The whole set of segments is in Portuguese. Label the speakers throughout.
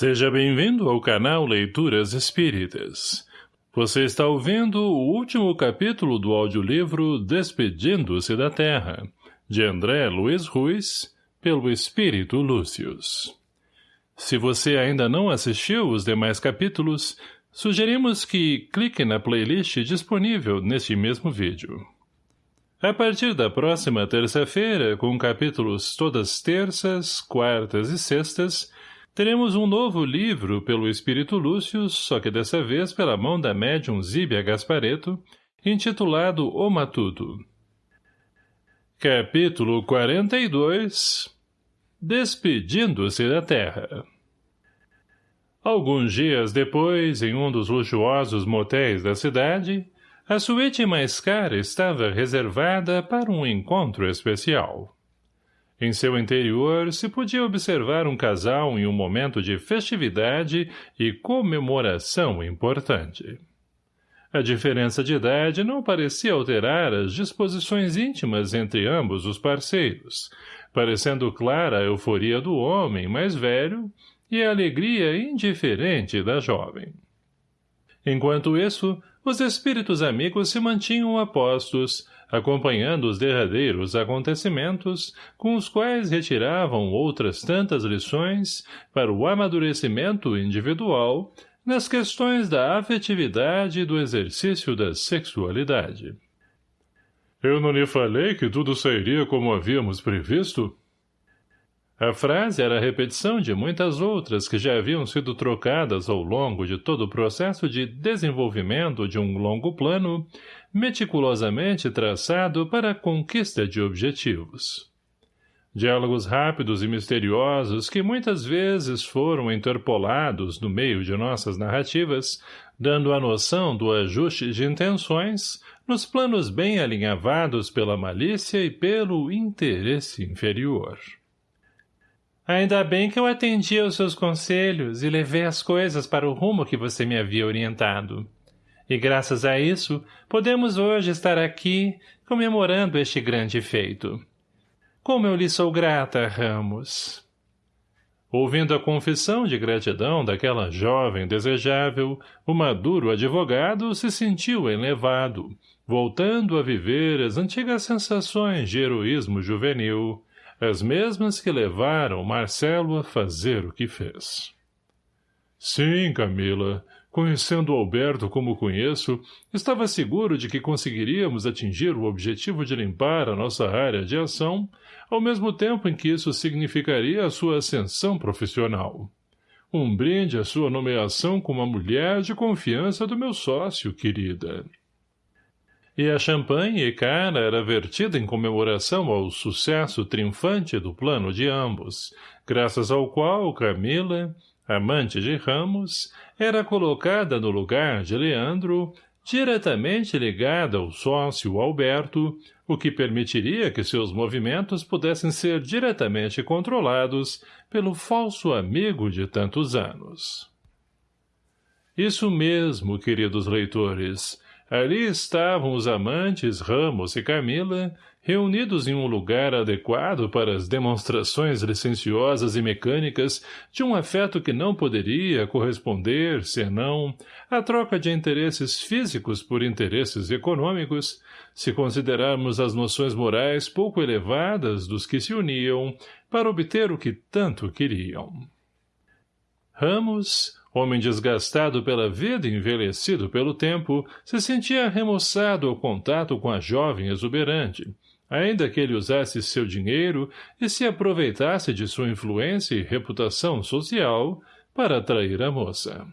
Speaker 1: Seja bem-vindo ao canal Leituras Espíritas. Você está ouvindo o último capítulo do audiolivro Despedindo-se da Terra, de André Luiz Ruiz, pelo Espírito Lúcius. Se você ainda não assistiu os demais capítulos, sugerimos que clique na playlist disponível neste mesmo vídeo. A partir da próxima terça-feira, com capítulos todas terças, quartas e sextas, Teremos um novo livro pelo Espírito Lúcio, só que dessa vez pela mão da médium Zíbia Gaspareto, intitulado O Matuto. Capítulo 42 Despedindo-se da Terra Alguns dias depois, em um dos luxuosos motéis da cidade, a suíte mais cara estava reservada para um encontro especial. Em seu interior se podia observar um casal em um momento de festividade e comemoração importante. A diferença de idade não parecia alterar as disposições íntimas entre ambos os parceiros, parecendo clara a euforia do homem mais velho e a alegria indiferente da jovem. Enquanto isso, os espíritos amigos se mantinham apostos, acompanhando os derradeiros acontecimentos, com os quais retiravam outras tantas lições para o amadurecimento individual nas questões da afetividade e do exercício da sexualidade. Eu não lhe falei que tudo sairia como havíamos previsto? A frase era a repetição de muitas outras que já haviam sido trocadas ao longo de todo o processo de desenvolvimento de um longo plano, meticulosamente traçado para a conquista de objetivos. Diálogos rápidos e misteriosos que muitas vezes foram interpolados no meio de nossas narrativas, dando a noção do ajuste de intenções nos planos bem alinhavados pela malícia e pelo interesse inferior. Ainda bem que eu atendi aos seus conselhos e levei as coisas para o rumo que você me havia orientado. E graças a isso, podemos hoje estar aqui comemorando este grande feito. Como eu lhe sou grata, Ramos. Ouvindo a confissão de gratidão daquela jovem desejável, o maduro advogado se sentiu elevado, voltando a viver as antigas sensações de heroísmo juvenil, as mesmas que levaram Marcelo a fazer o que fez. Sim, Camila, conhecendo Alberto como conheço, estava seguro de que conseguiríamos atingir o objetivo de limpar a nossa área de ação, ao mesmo tempo em que isso significaria a sua ascensão profissional. Um brinde à sua nomeação como a mulher de confiança do meu sócio, querida. E a champanhe cara era vertida em comemoração ao sucesso triunfante do plano de ambos, graças ao qual Camila, amante de Ramos, era colocada no lugar de Leandro, diretamente ligada ao sócio Alberto, o que permitiria que seus movimentos pudessem ser diretamente controlados pelo falso amigo de tantos anos. Isso mesmo, queridos leitores, Ali estavam os amantes Ramos e Camila, reunidos em um lugar adequado para as demonstrações licenciosas e mecânicas de um afeto que não poderia corresponder, senão, à troca de interesses físicos por interesses econômicos, se considerarmos as noções morais pouco elevadas dos que se uniam para obter o que tanto queriam. Ramos, Homem desgastado pela vida e envelhecido pelo tempo, se sentia remoçado ao contato com a jovem exuberante, ainda que ele usasse seu dinheiro e se aproveitasse de sua influência e reputação social para atrair a moça.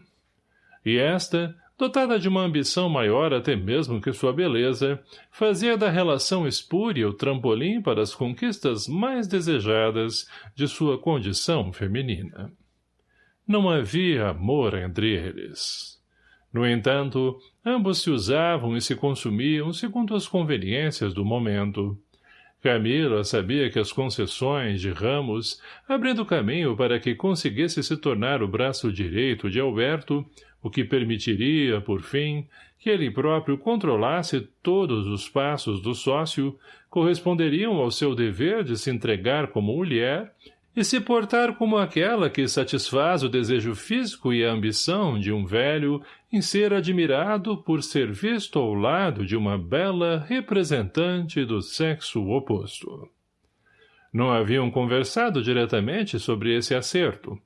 Speaker 1: E esta, dotada de uma ambição maior até mesmo que sua beleza, fazia da relação espúria o trampolim para as conquistas mais desejadas de sua condição feminina. Não havia amor entre eles. No entanto, ambos se usavam e se consumiam segundo as conveniências do momento. Camila sabia que as concessões de Ramos, abrindo caminho para que conseguisse se tornar o braço direito de Alberto, o que permitiria, por fim, que ele próprio controlasse todos os passos do sócio, corresponderiam ao seu dever de se entregar como mulher e se portar como aquela que satisfaz o desejo físico e a ambição de um velho em ser admirado por ser visto ao lado de uma bela representante do sexo oposto. Não haviam conversado diretamente sobre esse acerto.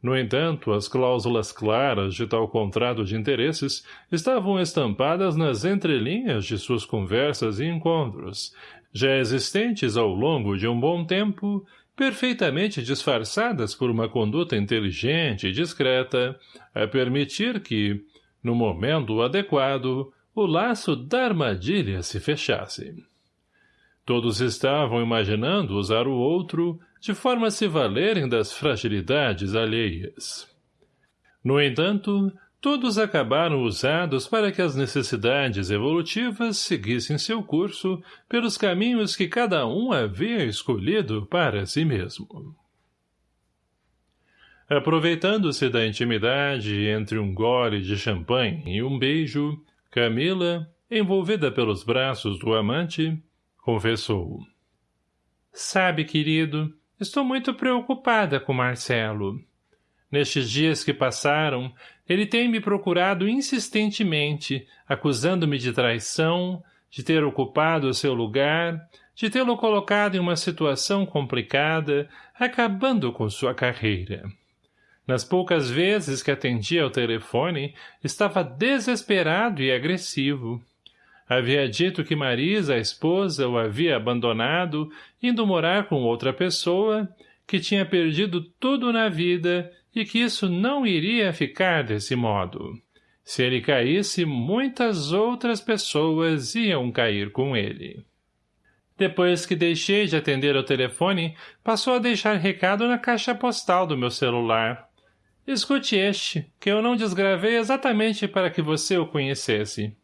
Speaker 1: No entanto, as cláusulas claras de tal contrato de interesses estavam estampadas nas entrelinhas de suas conversas e encontros, já existentes ao longo de um bom tempo perfeitamente disfarçadas por uma conduta inteligente e discreta, a permitir que, no momento adequado, o laço da armadilha se fechasse. Todos estavam imaginando usar o outro de forma a se valerem das fragilidades alheias. No entanto, todos acabaram usados para que as necessidades evolutivas seguissem seu curso pelos caminhos que cada um havia escolhido para si mesmo. Aproveitando-se da intimidade entre um gole de champanhe e um beijo, Camila, envolvida pelos braços do amante, confessou. Sabe, querido, estou muito preocupada com Marcelo. Nestes dias que passaram, ele tem me procurado insistentemente, acusando-me de traição, de ter ocupado o seu lugar, de tê-lo colocado em uma situação complicada, acabando com sua carreira. Nas poucas vezes que atendia ao telefone, estava desesperado e agressivo. Havia dito que Marisa, a esposa, o havia abandonado, indo morar com outra pessoa, que tinha perdido tudo na vida e que isso não iria ficar desse modo. Se ele caísse, muitas outras pessoas iam cair com ele. Depois que deixei de atender ao telefone, passou a deixar recado na caixa postal do meu celular. Escute este, que eu não desgravei exatamente para que você o conhecesse.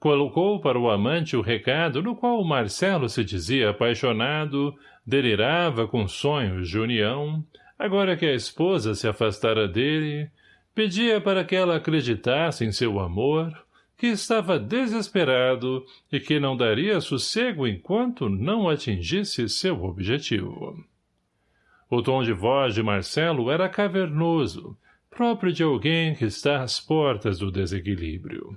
Speaker 1: Colocou para o amante o recado no qual o Marcelo se dizia apaixonado, delirava com sonhos de união, agora que a esposa se afastara dele, pedia para que ela acreditasse em seu amor, que estava desesperado e que não daria sossego enquanto não atingisse seu objetivo. O tom de voz de Marcelo era cavernoso, próprio de alguém que está às portas do desequilíbrio.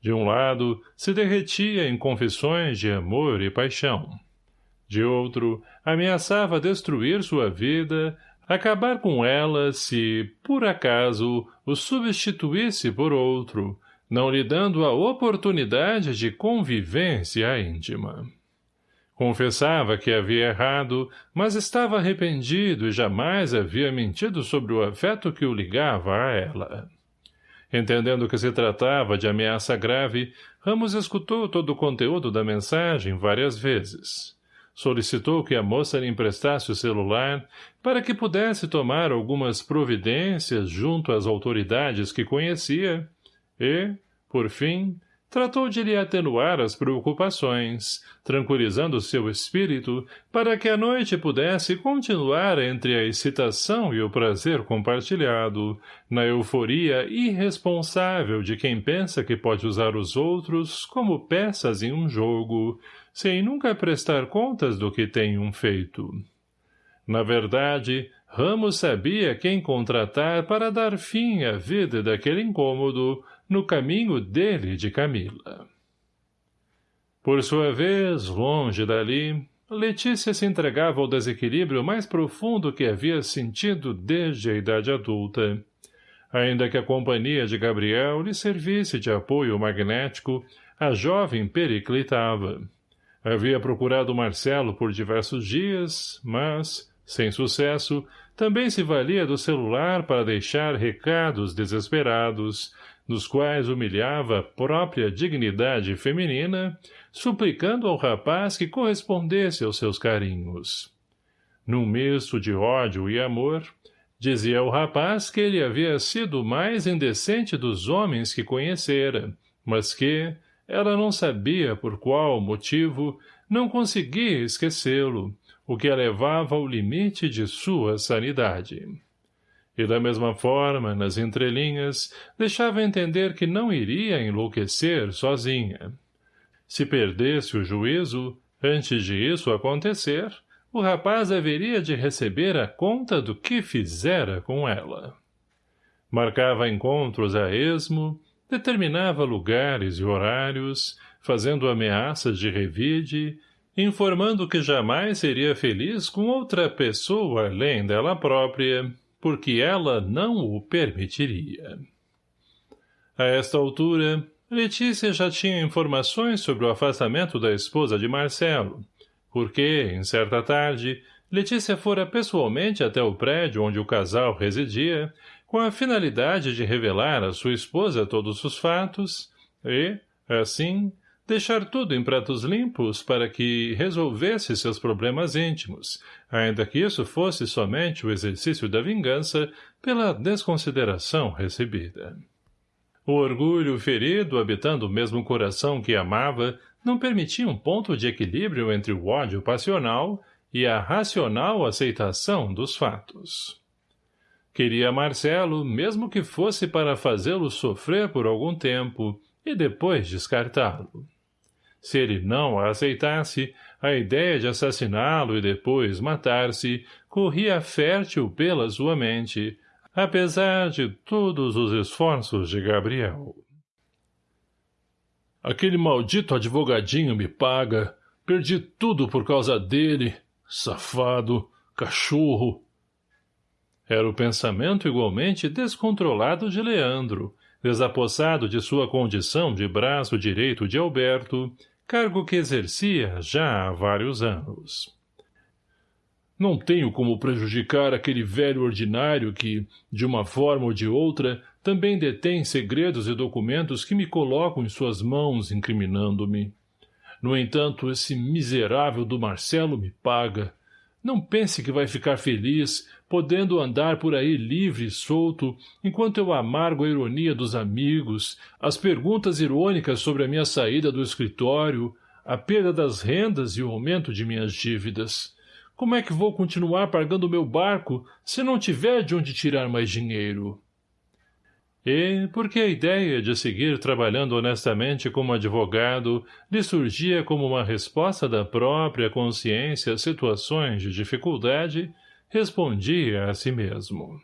Speaker 1: De um lado, se derretia em confissões de amor e paixão. De outro, ameaçava destruir sua vida, acabar com ela se, por acaso, o substituísse por outro, não lhe dando a oportunidade de convivência íntima. Confessava que havia errado, mas estava arrependido e jamais havia mentido sobre o afeto que o ligava a ela. Entendendo que se tratava de ameaça grave, Ramos escutou todo o conteúdo da mensagem várias vezes solicitou que a moça lhe emprestasse o celular para que pudesse tomar algumas providências junto às autoridades que conhecia e, por fim, tratou de lhe atenuar as preocupações, tranquilizando seu espírito para que a noite pudesse continuar entre a excitação e o prazer compartilhado, na euforia irresponsável de quem pensa que pode usar os outros como peças em um jogo, sem nunca prestar contas do que tem um feito. Na verdade, Ramos sabia quem contratar para dar fim à vida daquele incômodo no caminho dele de Camila. Por sua vez, longe dali, Letícia se entregava ao desequilíbrio mais profundo que havia sentido desde a idade adulta. Ainda que a companhia de Gabriel lhe servisse de apoio magnético, a jovem periclitava. Havia procurado Marcelo por diversos dias, mas, sem sucesso, também se valia do celular para deixar recados desesperados, nos quais humilhava a própria dignidade feminina, suplicando ao rapaz que correspondesse aos seus carinhos. Num misto de ódio e amor, dizia ao rapaz que ele havia sido o mais indecente dos homens que conhecera, mas que, ela não sabia por qual motivo, não conseguia esquecê-lo, o que a levava ao limite de sua sanidade. E da mesma forma, nas entrelinhas, deixava entender que não iria enlouquecer sozinha. Se perdesse o juízo, antes de isso acontecer, o rapaz haveria de receber a conta do que fizera com ela. Marcava encontros a esmo, determinava lugares e horários, fazendo ameaças de revide, informando que jamais seria feliz com outra pessoa além dela própria, porque ela não o permitiria. A esta altura, Letícia já tinha informações sobre o afastamento da esposa de Marcelo, porque, em certa tarde, Letícia fora pessoalmente até o prédio onde o casal residia, com a finalidade de revelar à sua esposa todos os fatos e, assim, deixar tudo em pratos limpos para que resolvesse seus problemas íntimos, ainda que isso fosse somente o exercício da vingança pela desconsideração recebida. O orgulho ferido habitando o mesmo coração que amava não permitia um ponto de equilíbrio entre o ódio passional e a racional aceitação dos fatos. Queria Marcelo, mesmo que fosse para fazê-lo sofrer por algum tempo e depois descartá-lo. Se ele não a aceitasse, a ideia de assassiná-lo e depois matar-se corria fértil pela sua mente, apesar de todos os esforços de Gabriel. Aquele maldito advogadinho me paga. Perdi tudo por causa dele. Safado, cachorro. Era o pensamento igualmente descontrolado de Leandro, desapossado de sua condição de braço direito de Alberto, cargo que exercia já há vários anos. Não tenho como prejudicar aquele velho ordinário que, de uma forma ou de outra, também detém segredos e documentos que me colocam em suas mãos, incriminando-me. No entanto, esse miserável do Marcelo me paga. Não pense que vai ficar feliz, podendo andar por aí livre e solto, enquanto eu amargo a ironia dos amigos, as perguntas irônicas sobre a minha saída do escritório, a perda das rendas e o aumento de minhas dívidas. Como é que vou continuar pagando meu barco se não tiver de onde tirar mais dinheiro? E, porque a ideia de seguir trabalhando honestamente como advogado lhe surgia como uma resposta da própria consciência a situações de dificuldade, respondia a si mesmo.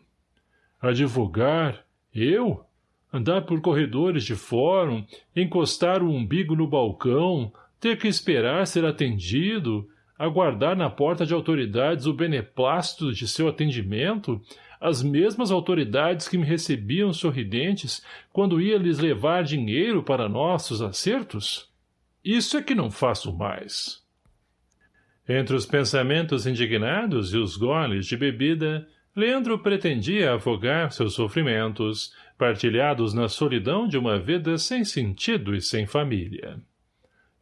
Speaker 1: Advogar? Eu? Andar por corredores de fórum, encostar o umbigo no balcão, ter que esperar ser atendido, aguardar na porta de autoridades o beneplácito de seu atendimento, as mesmas autoridades que me recebiam sorridentes quando ia lhes levar dinheiro para nossos acertos? Isso é que não faço mais. Entre os pensamentos indignados e os goles de bebida, Leandro pretendia afogar seus sofrimentos, partilhados na solidão de uma vida sem sentido e sem família.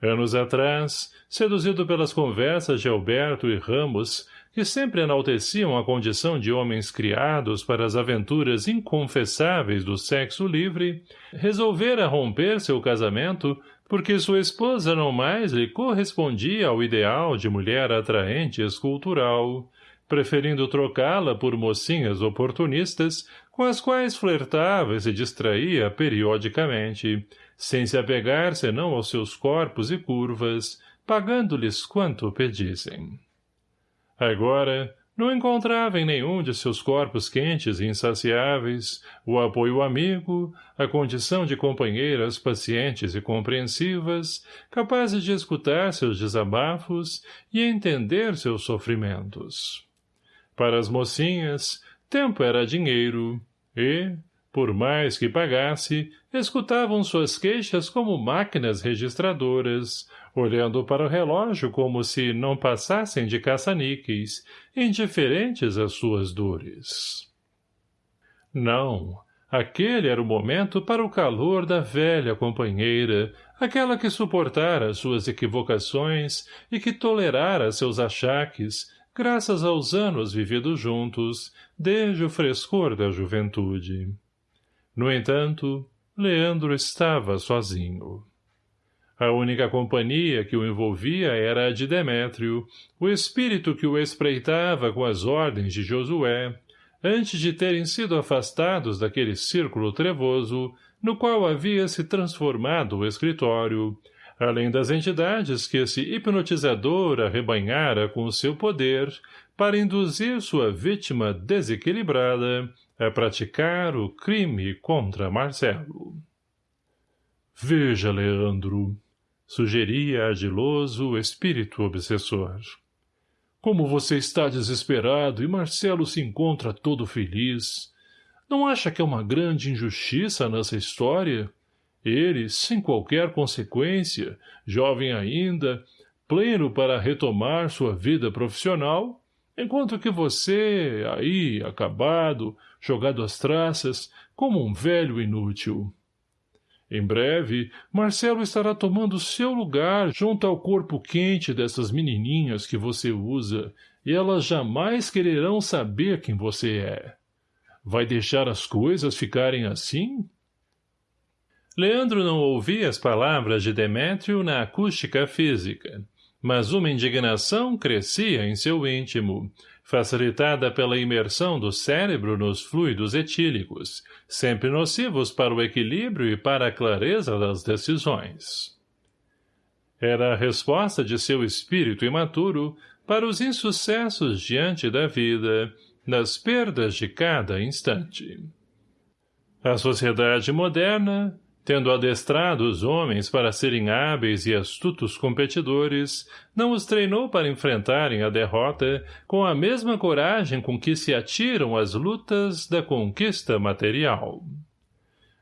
Speaker 1: Anos atrás, seduzido pelas conversas de Alberto e Ramos, que sempre enalteciam a condição de homens criados para as aventuras inconfessáveis do sexo livre, resolvera romper seu casamento porque sua esposa não mais lhe correspondia ao ideal de mulher atraente e escultural, preferindo trocá-la por mocinhas oportunistas com as quais flertava e se distraía periodicamente, sem se apegar senão aos seus corpos e curvas, pagando-lhes quanto pedissem. Agora, não encontrava em nenhum de seus corpos quentes e insaciáveis o apoio amigo, a condição de companheiras pacientes e compreensivas, capazes de escutar seus desabafos e entender seus sofrimentos. Para as mocinhas, tempo era dinheiro, e, por mais que pagasse, escutavam suas queixas como máquinas registradoras, olhando para o relógio como se não passassem de caça-níqueis, indiferentes às suas dores. Não, aquele era o momento para o calor da velha companheira, aquela que suportara suas equivocações e que tolerara seus achaques, graças aos anos vividos juntos, desde o frescor da juventude. No entanto, Leandro estava sozinho. A única companhia que o envolvia era a de Demétrio, o espírito que o espreitava com as ordens de Josué, antes de terem sido afastados daquele círculo trevoso, no qual havia se transformado o escritório, além das entidades que esse hipnotizador arrebanhara com o seu poder para induzir sua vítima desequilibrada a praticar o crime contra Marcelo. Veja, Leandro, sugeria ardiloso o espírito obsessor. Como você está desesperado e Marcelo se encontra todo feliz. Não acha que é uma grande injustiça nessa história? Ele, sem qualquer consequência, jovem ainda, pleno para retomar sua vida profissional, enquanto que você, aí, acabado, jogado às traças, como um velho inútil. Em breve, Marcelo estará tomando seu lugar junto ao corpo quente dessas menininhas que você usa, e elas jamais quererão saber quem você é. Vai deixar as coisas ficarem assim? Leandro não ouvia as palavras de Demétrio na acústica física, mas uma indignação crescia em seu íntimo, facilitada pela imersão do cérebro nos fluidos etílicos, sempre nocivos para o equilíbrio e para a clareza das decisões. Era a resposta de seu espírito imaturo para os insucessos diante da vida, nas perdas de cada instante. A sociedade moderna, Tendo adestrado os homens para serem hábeis e astutos competidores, não os treinou para enfrentarem a derrota com a mesma coragem com que se atiram às lutas da conquista material.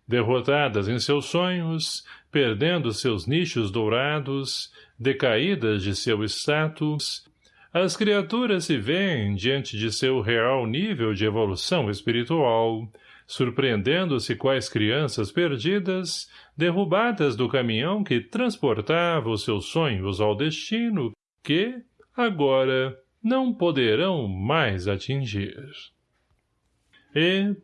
Speaker 1: Derrotadas em seus sonhos, perdendo seus nichos dourados, decaídas de seu status, as criaturas se veem diante de seu real nível de evolução espiritual, surpreendendo-se quais crianças perdidas, derrubadas do caminhão que transportava os seus sonhos ao destino que, agora, não poderão mais atingir. E,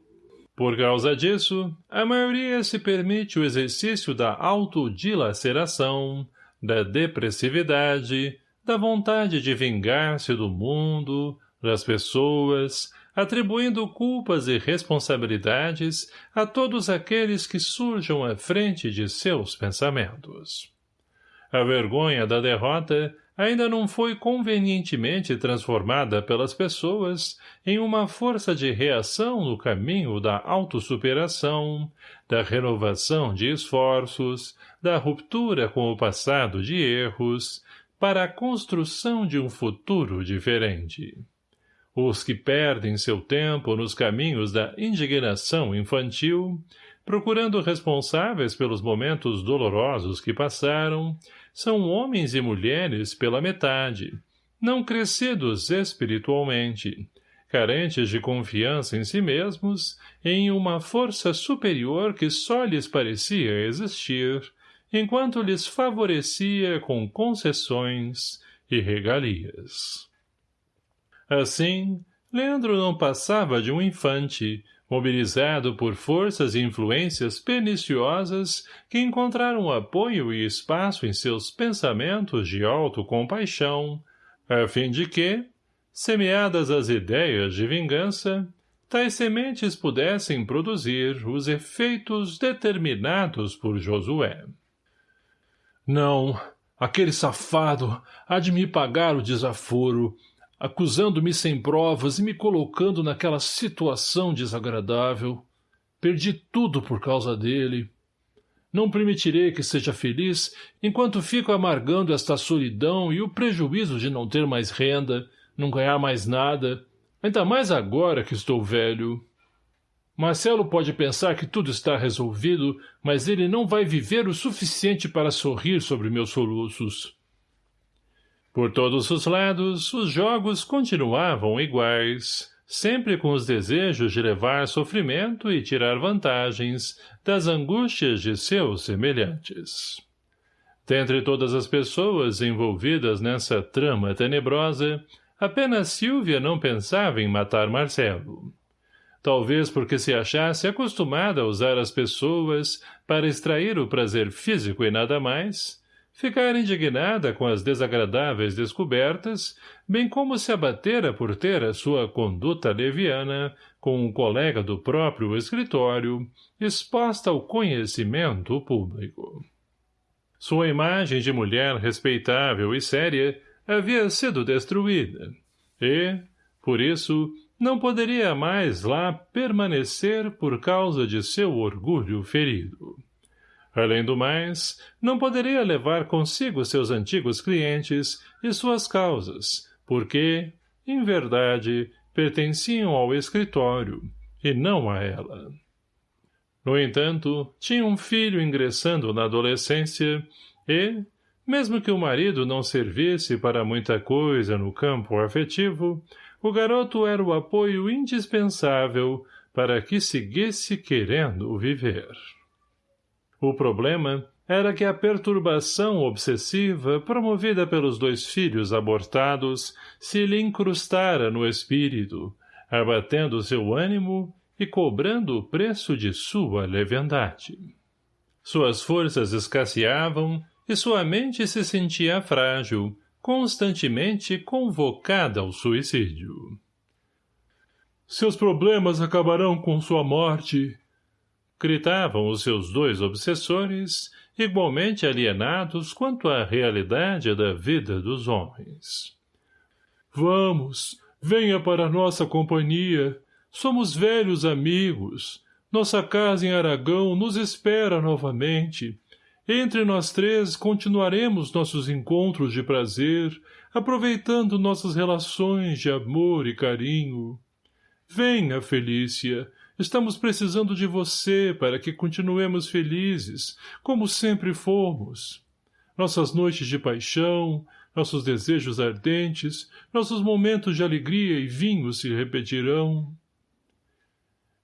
Speaker 1: por causa disso, a maioria se permite o exercício da autodilaceração, da depressividade, da vontade de vingar-se do mundo, das pessoas, atribuindo culpas e responsabilidades a todos aqueles que surjam à frente de seus pensamentos. A vergonha da derrota ainda não foi convenientemente transformada pelas pessoas em uma força de reação no caminho da autossuperação, da renovação de esforços, da ruptura com o passado de erros, para a construção de um futuro diferente. Os que perdem seu tempo nos caminhos da indignação infantil, procurando responsáveis pelos momentos dolorosos que passaram, são homens e mulheres pela metade, não crescidos espiritualmente, carentes de confiança em si mesmos, em uma força superior que só lhes parecia existir, enquanto lhes favorecia com concessões e regalias. Assim, Leandro não passava de um infante, mobilizado por forças e influências perniciosas que encontraram apoio e espaço em seus pensamentos de autocompaixão, a fim de que, semeadas as ideias de vingança, tais sementes pudessem produzir os efeitos determinados por Josué. Não, aquele safado há de me pagar o desaforo, acusando-me sem provas e me colocando naquela situação desagradável. Perdi tudo por causa dele. Não permitirei que seja feliz enquanto fico amargando esta solidão e o prejuízo de não ter mais renda, não ganhar mais nada, ainda mais agora que estou velho. Marcelo pode pensar que tudo está resolvido, mas ele não vai viver o suficiente para sorrir sobre meus soluços. Por todos os lados, os jogos continuavam iguais, sempre com os desejos de levar sofrimento e tirar vantagens das angústias de seus semelhantes. Dentre todas as pessoas envolvidas nessa trama tenebrosa, apenas Silvia não pensava em matar Marcelo. Talvez porque se achasse acostumada a usar as pessoas para extrair o prazer físico e nada mais, ficar indignada com as desagradáveis descobertas, bem como se abatera por ter a sua conduta leviana com um colega do próprio escritório, exposta ao conhecimento público. Sua imagem de mulher respeitável e séria havia sido destruída, e, por isso, não poderia mais lá permanecer por causa de seu orgulho ferido. Além do mais, não poderia levar consigo seus antigos clientes e suas causas, porque, em verdade, pertenciam ao escritório, e não a ela. No entanto, tinha um filho ingressando na adolescência e, mesmo que o marido não servisse para muita coisa no campo afetivo, o garoto era o apoio indispensável para que seguisse querendo viver. O problema era que a perturbação obsessiva promovida pelos dois filhos abortados se lhe incrustara no espírito, abatendo seu ânimo e cobrando o preço de sua leviandade. Suas forças escasseavam e sua mente se sentia frágil, constantemente convocada ao suicídio. Seus problemas acabarão com sua morte, gritavam os seus dois obsessores, igualmente alienados quanto à realidade da vida dos homens. Vamos, venha para nossa companhia, Somos velhos amigos. Nossa casa em Aragão nos espera novamente. Entre nós três continuaremos nossos encontros de prazer, aproveitando nossas relações de amor e carinho. Venha, Felícia, estamos precisando de você para que continuemos felizes, como sempre fomos. Nossas noites de paixão, nossos desejos ardentes, nossos momentos de alegria e vinho se repetirão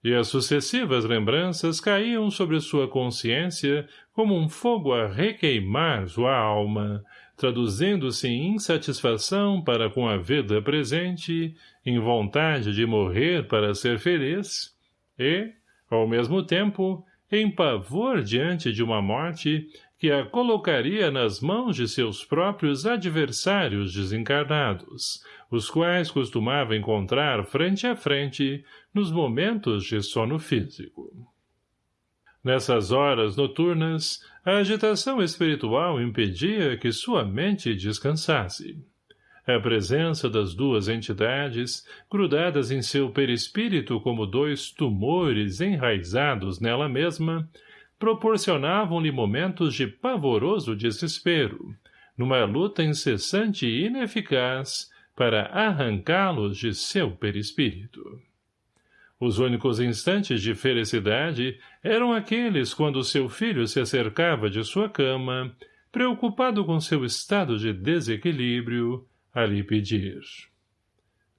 Speaker 1: e as sucessivas lembranças caíam sobre sua consciência como um fogo a requeimar sua alma, traduzindo-se em insatisfação para com a vida presente, em vontade de morrer para ser feliz, e, ao mesmo tempo, em pavor diante de uma morte que a colocaria nas mãos de seus próprios adversários desencarnados, os quais costumava encontrar frente a frente nos momentos de sono físico. Nessas horas noturnas, a agitação espiritual impedia que sua mente descansasse. A presença das duas entidades, grudadas em seu perispírito como dois tumores enraizados nela mesma, proporcionavam-lhe momentos de pavoroso desespero, numa luta incessante e ineficaz para arrancá-los de seu perispírito. Os únicos instantes de felicidade eram aqueles quando seu filho se acercava de sua cama, preocupado com seu estado de desequilíbrio, a lhe pedir.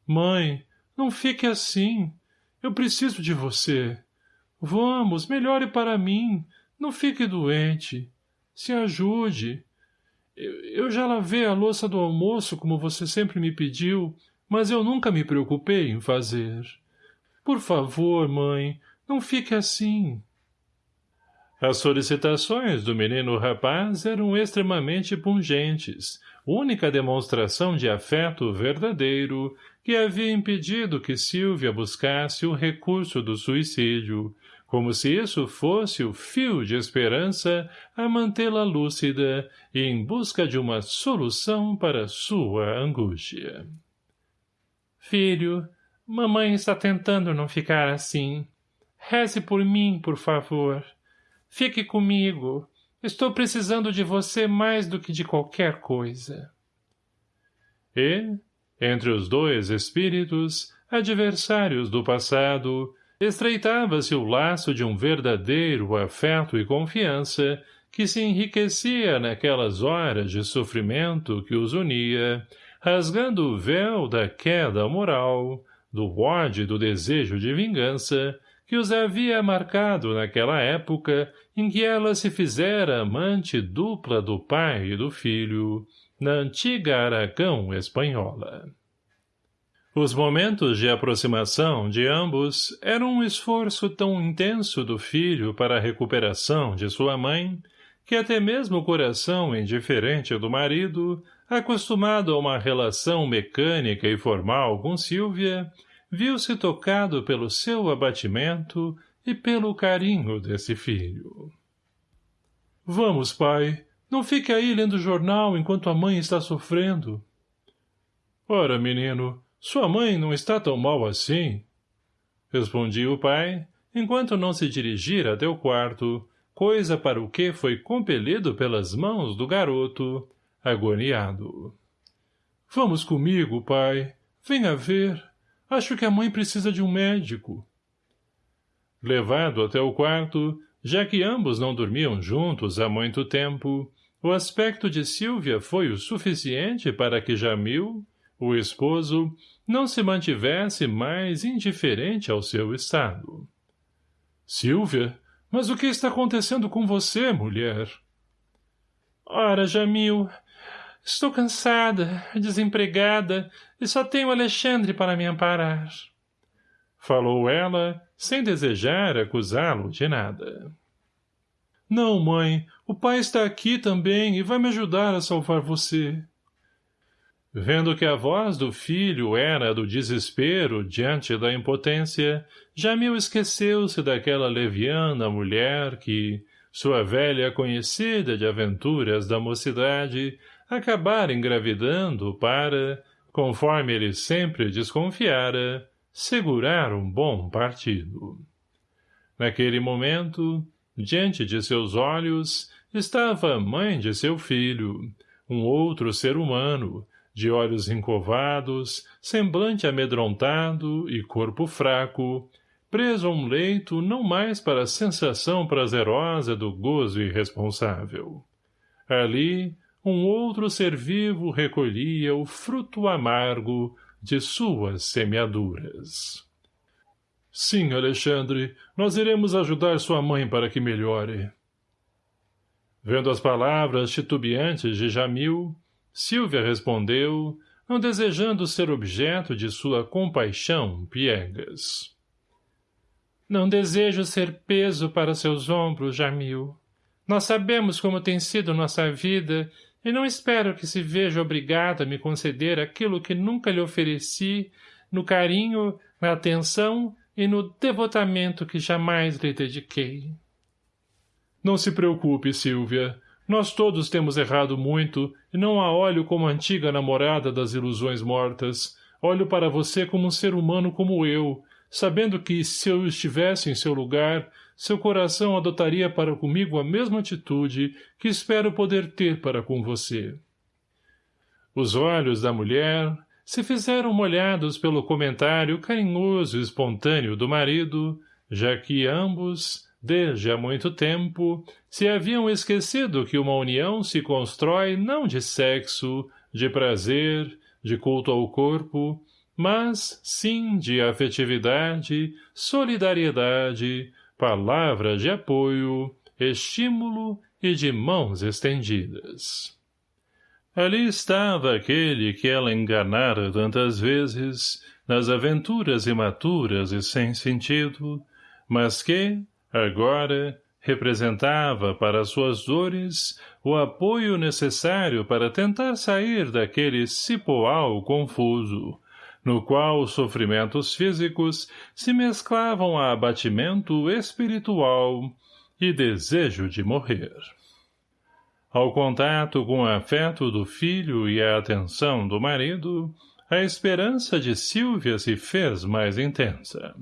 Speaker 1: Mãe, não fique assim. Eu preciso de você. Vamos, melhore para mim. Não fique doente. Se ajude. Eu, já lavei a louça do almoço como você sempre me pediu, mas eu nunca me preocupei em fazer. Por favor, mãe, não fique assim. As solicitações do menino rapaz eram extremamente pungentes, única demonstração de afeto verdadeiro que havia impedido que Silvia buscasse o recurso do suicídio, como se isso fosse o fio de esperança a mantê-la lúcida e em busca de uma solução para sua angústia. Filho, mamãe está tentando não ficar assim. Reze por mim, por favor. Fique comigo. Estou precisando de você mais do que de qualquer coisa. E, entre os dois espíritos, adversários do passado, estreitava-se o laço de um verdadeiro afeto e confiança que se enriquecia naquelas horas de sofrimento que os unia, rasgando o véu da queda moral, do ódio e do desejo de vingança, que os havia marcado naquela época em que ela se fizera amante dupla do pai e do filho, na antiga Aragão espanhola. Os momentos de aproximação de ambos eram um esforço tão intenso do filho para a recuperação de sua mãe, que até mesmo o coração indiferente do marido, acostumado a uma relação mecânica e formal com Silvia, viu-se tocado pelo seu abatimento e pelo carinho desse filho. Vamos, pai, Não fique aí lendo jornal enquanto a mãe está sofrendo. Ora, menino, sua mãe não está tão mal assim. Respondia o pai, enquanto não se dirigira até o quarto, coisa para o que foi compelido pelas mãos do garoto, agoniado. Vamos comigo, pai. Venha ver. Acho que a mãe precisa de um médico. Levado até o quarto, já que ambos não dormiam juntos há muito tempo, o aspecto de Silvia foi o suficiente para que Jamil, o esposo, não se mantivesse mais indiferente ao seu estado. Silvia, mas o que está acontecendo com você, mulher? Ora, Jamil, estou cansada, desempregada, e só tenho Alexandre para me amparar. Falou ela, sem desejar acusá-lo de nada. Não, mãe, o pai está aqui também e vai me ajudar a salvar você. Vendo que a voz do filho era do desespero diante da impotência, Jamil esqueceu-se daquela leviana mulher que, sua velha conhecida de aventuras da mocidade, acabara engravidando para, conforme ele sempre desconfiara, segurar um bom partido. Naquele momento, diante de seus olhos, estava a mãe de seu filho, um outro ser humano, de olhos encovados, semblante amedrontado e corpo fraco, preso a um leito não mais para a sensação prazerosa do gozo irresponsável. Ali, um outro ser vivo recolhia o fruto amargo de suas semeaduras. Sim, Alexandre, nós iremos ajudar sua mãe para que melhore. Vendo as palavras titubeantes de Jamil, Silvia respondeu, não desejando ser objeto de sua compaixão piegas. Não desejo ser peso para seus ombros, Jamil. Nós sabemos como tem sido nossa vida e não espero que se veja obrigado a me conceder aquilo que nunca lhe ofereci no carinho, na atenção e no devotamento que jamais lhe dediquei. Não se preocupe, Silvia. Nós todos temos errado muito, e não a olho como antiga namorada das ilusões mortas. Olho para você como um ser humano como eu, sabendo que, se eu estivesse em seu lugar, seu coração adotaria para comigo a mesma atitude que espero poder ter para com você. Os olhos da mulher se fizeram molhados pelo comentário carinhoso e espontâneo do marido, já que ambos, desde há muito tempo, se haviam esquecido que uma união se constrói não de sexo, de prazer, de culto ao corpo, mas, sim, de afetividade, solidariedade, palavras de apoio, estímulo e de mãos estendidas. Ali estava aquele que ela enganara tantas vezes, nas aventuras imaturas e sem sentido, mas que, Agora, representava para suas dores o apoio necessário para tentar sair daquele cipoal confuso, no qual os sofrimentos físicos se mesclavam a abatimento espiritual e desejo de morrer. Ao contato com o afeto do filho e a atenção do marido, a esperança de Silvia se fez mais intensa.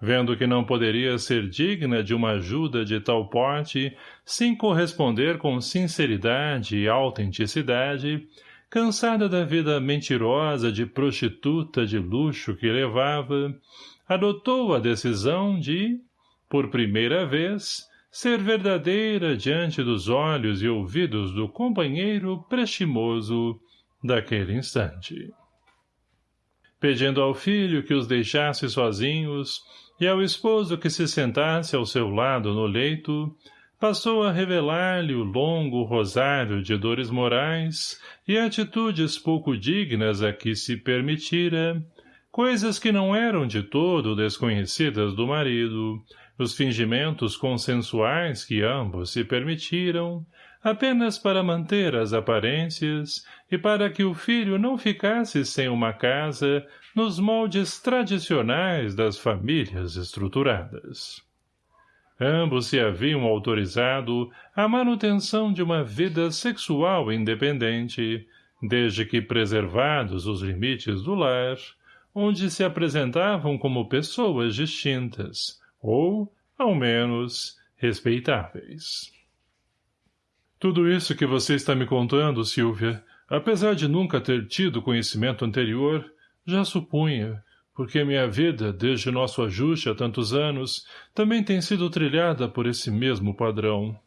Speaker 1: Vendo que não poderia ser digna de uma ajuda de tal porte, sem corresponder com sinceridade e autenticidade, cansada da vida mentirosa de prostituta de luxo que levava, adotou a decisão de, por primeira vez, ser verdadeira diante dos olhos e ouvidos do companheiro prestimoso daquele instante. Pedindo ao filho que os deixasse sozinhos, e ao esposo que se sentasse ao seu lado no leito, passou a revelar-lhe o longo rosário de dores morais e atitudes pouco dignas a que se permitira, coisas que não eram de todo desconhecidas do marido, os fingimentos consensuais que ambos se permitiram, apenas para manter as aparências e para que o filho não ficasse sem uma casa nos moldes tradicionais das famílias estruturadas. Ambos se haviam autorizado à manutenção de uma vida sexual independente, desde que preservados os limites do lar, onde se apresentavam como pessoas distintas, ou, ao menos, respeitáveis. Tudo isso que você está me contando, Silvia, apesar de nunca ter tido conhecimento anterior, já supunha, porque minha vida, desde nosso ajuste há tantos anos, também tem sido trilhada por esse mesmo padrão.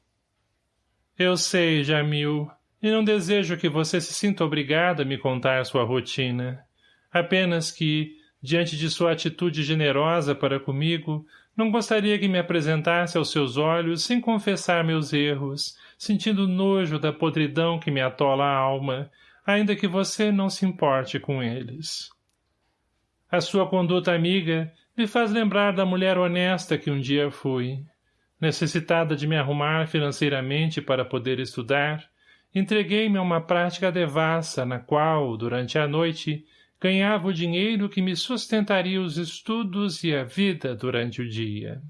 Speaker 1: Eu sei, Jamil, e não desejo que você se sinta obrigada a me contar sua rotina. Apenas que, diante de sua atitude generosa para comigo, não gostaria que me apresentasse aos seus olhos sem confessar meus erros, sentindo nojo da podridão que me atola a alma, ainda que você não se importe com eles. A sua conduta amiga me faz lembrar da mulher honesta que um dia fui. Necessitada de me arrumar financeiramente para poder estudar, entreguei-me a uma prática devassa na qual, durante a noite, ganhava o dinheiro que me sustentaria os estudos e a vida durante o dia.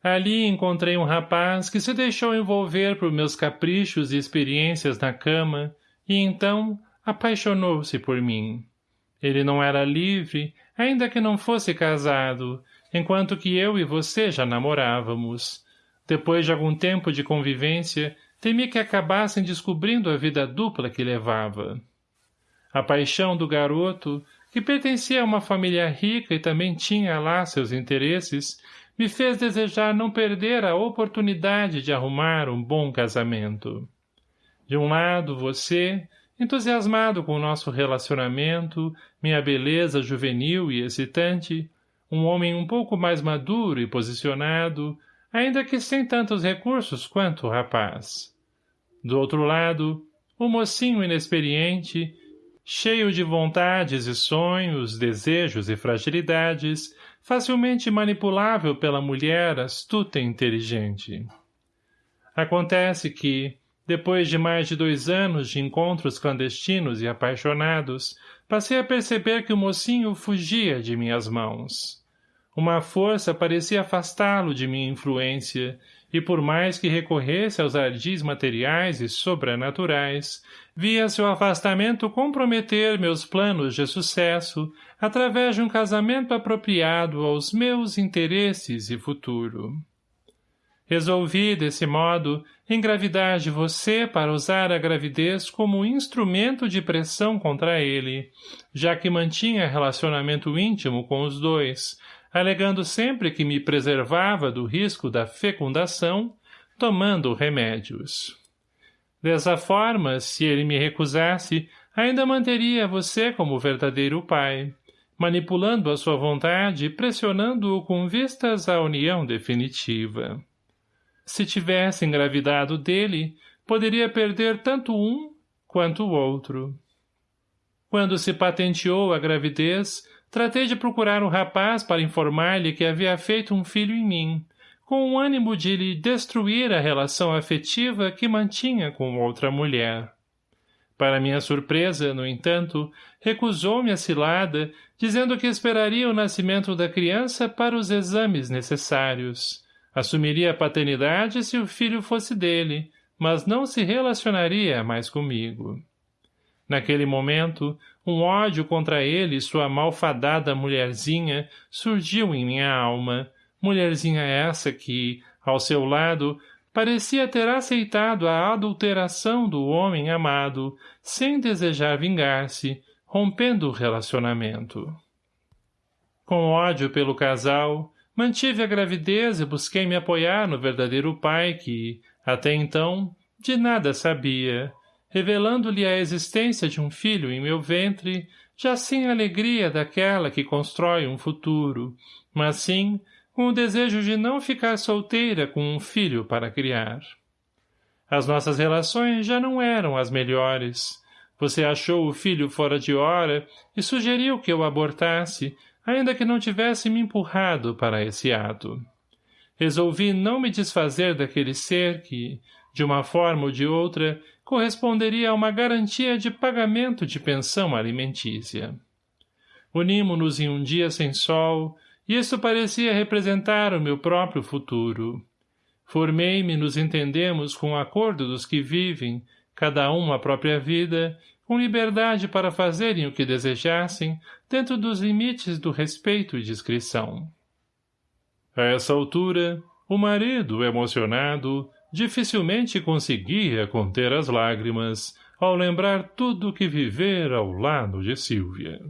Speaker 1: Ali encontrei um rapaz que se deixou envolver por meus caprichos e experiências na cama e então apaixonou-se por mim. Ele não era livre, ainda que não fosse casado, enquanto que eu e você já namorávamos. Depois de algum tempo de convivência, temi que acabassem descobrindo a vida dupla que levava. A paixão do garoto, que pertencia a uma família rica e também tinha lá seus interesses, me fez desejar não perder a oportunidade de arrumar um bom casamento. De um lado, você, entusiasmado com o nosso relacionamento, minha beleza juvenil e excitante, um homem um pouco mais maduro e posicionado, ainda que sem tantos recursos quanto o rapaz. Do outro lado, o mocinho inexperiente, cheio de vontades e sonhos, desejos e fragilidades, facilmente manipulável pela mulher astuta e inteligente. Acontece que, depois de mais de dois anos de encontros clandestinos e apaixonados, passei a perceber que o mocinho fugia de minhas mãos. Uma força parecia afastá-lo de minha influência, e por mais que recorresse aos ardis materiais e sobrenaturais, via seu afastamento comprometer meus planos de sucesso através de um casamento apropriado aos meus interesses e futuro. Resolvi, desse modo, engravidar de você para usar a gravidez como instrumento de pressão contra ele, já que mantinha relacionamento íntimo com os dois, alegando sempre que me preservava do risco da fecundação, tomando remédios. Dessa forma, se ele me recusasse, ainda manteria você como verdadeiro pai, manipulando a sua vontade e pressionando-o com vistas à união definitiva. Se tivesse engravidado dele, poderia perder tanto um quanto o outro. Quando se patenteou a gravidez, tratei de procurar um rapaz para informar-lhe que havia feito um filho em mim, com o ânimo de lhe destruir a relação afetiva que mantinha com outra mulher. Para minha surpresa, no entanto, recusou-me a cilada, dizendo que esperaria o nascimento da criança para os exames necessários. Assumiria a paternidade se o filho fosse dele, mas não se relacionaria mais comigo. Naquele momento, um ódio contra ele e sua malfadada mulherzinha surgiu em minha alma, mulherzinha essa que, ao seu lado, parecia ter aceitado a adulteração do homem amado, sem desejar vingar-se, rompendo o relacionamento. Com ódio pelo casal, Mantive a gravidez e busquei me apoiar no verdadeiro pai que, até então, de nada sabia, revelando-lhe a existência de um filho em meu ventre, já sem a alegria daquela que constrói um futuro, mas sim com o desejo de não ficar solteira com um filho para criar. As nossas relações já não eram as melhores. Você achou o filho fora de hora e sugeriu que eu abortasse, ainda que não tivesse me empurrado para esse ato. Resolvi não me desfazer daquele ser que, de uma forma ou de outra, corresponderia a uma garantia de pagamento de pensão alimentícia. Unimo-nos em um dia sem sol, e isso parecia representar o meu próprio futuro. Formei-me nos entendemos com o acordo dos que vivem, cada um a própria vida, com liberdade para fazerem o que desejassem, dentro dos limites do respeito e discrição. A essa altura, o marido, emocionado, dificilmente conseguia conter as lágrimas ao lembrar tudo o que vivera ao lado de Silvia.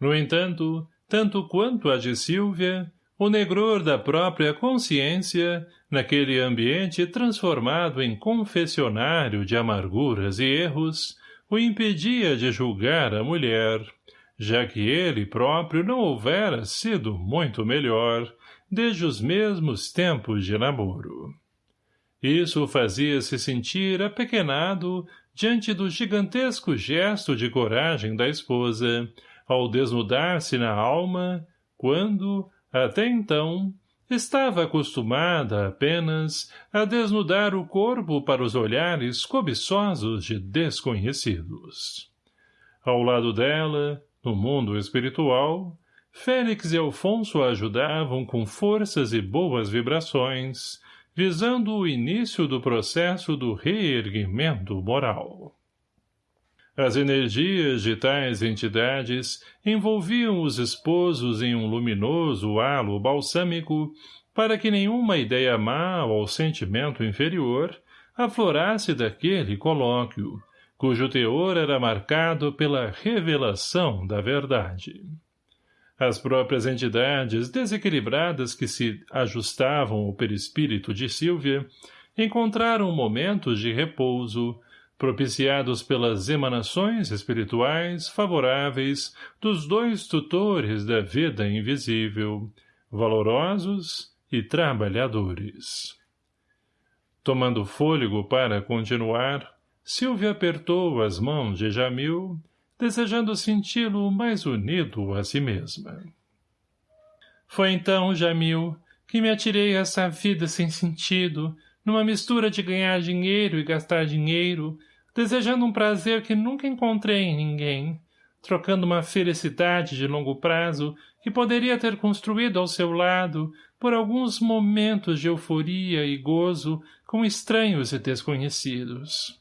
Speaker 1: No entanto, tanto quanto a de Silvia, o negror da própria consciência, naquele ambiente transformado em confessionário de amarguras e erros, o impedia de julgar a mulher, já que ele próprio não houvera sido muito melhor, desde os mesmos tempos de namoro. Isso o fazia se sentir apequenado diante do gigantesco gesto de coragem da esposa, ao desnudar-se na alma, quando, até então, estava acostumada apenas a desnudar o corpo para os olhares cobiçosos de desconhecidos. Ao lado dela, no mundo espiritual, Félix e Alfonso a ajudavam com forças e boas vibrações, visando o início do processo do reerguimento moral. As energias de tais entidades envolviam os esposos em um luminoso halo balsâmico para que nenhuma ideia má ou sentimento inferior aflorasse daquele colóquio, cujo teor era marcado pela revelação da verdade. As próprias entidades desequilibradas que se ajustavam ao perispírito de Sílvia encontraram momentos de repouso, propiciados pelas emanações espirituais favoráveis dos dois tutores da vida invisível, valorosos e trabalhadores. Tomando fôlego para continuar, Silvia apertou as mãos de Jamil, desejando senti-lo mais unido a si mesma. Foi então, Jamil, que me atirei a essa vida sem sentido, numa mistura de ganhar dinheiro e gastar dinheiro, desejando um prazer que nunca encontrei em ninguém, trocando uma felicidade de longo prazo que poderia ter construído ao seu lado por alguns momentos de euforia e gozo com estranhos e desconhecidos.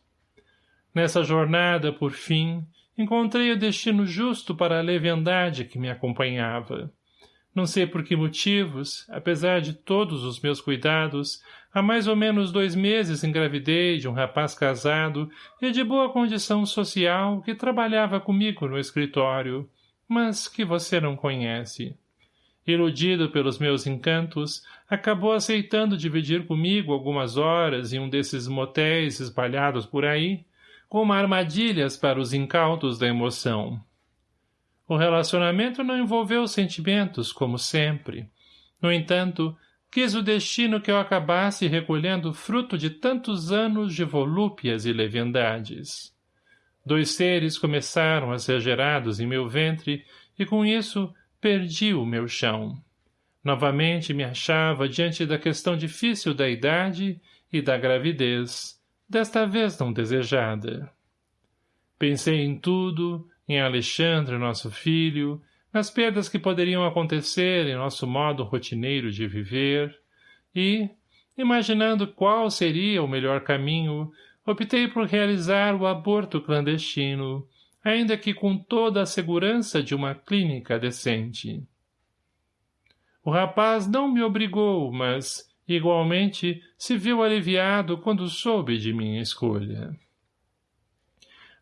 Speaker 1: Nessa jornada, por fim, encontrei o destino justo para a leviandade que me acompanhava. Não sei por que motivos, apesar de todos os meus cuidados, Há mais ou menos dois meses engravidei de um rapaz casado e de boa condição social que trabalhava comigo no escritório, mas que você não conhece. Iludido pelos meus encantos, acabou aceitando dividir comigo algumas horas em um desses motéis espalhados por aí, como armadilhas para os incautos da emoção. O relacionamento não envolveu sentimentos, como sempre. No entanto, Quis o destino que eu acabasse recolhendo fruto de tantos anos de volúpias e leviandades. Dois seres começaram a ser gerados em meu ventre e com isso perdi o meu chão. Novamente me achava diante da questão difícil da idade e da gravidez, desta vez não desejada. Pensei em tudo, em Alexandre, nosso filho, nas perdas que poderiam acontecer em nosso modo rotineiro de viver, e, imaginando qual seria o melhor caminho, optei por realizar o aborto clandestino, ainda que com toda a segurança de uma clínica decente. O rapaz não me obrigou, mas, igualmente, se viu aliviado quando soube de minha escolha.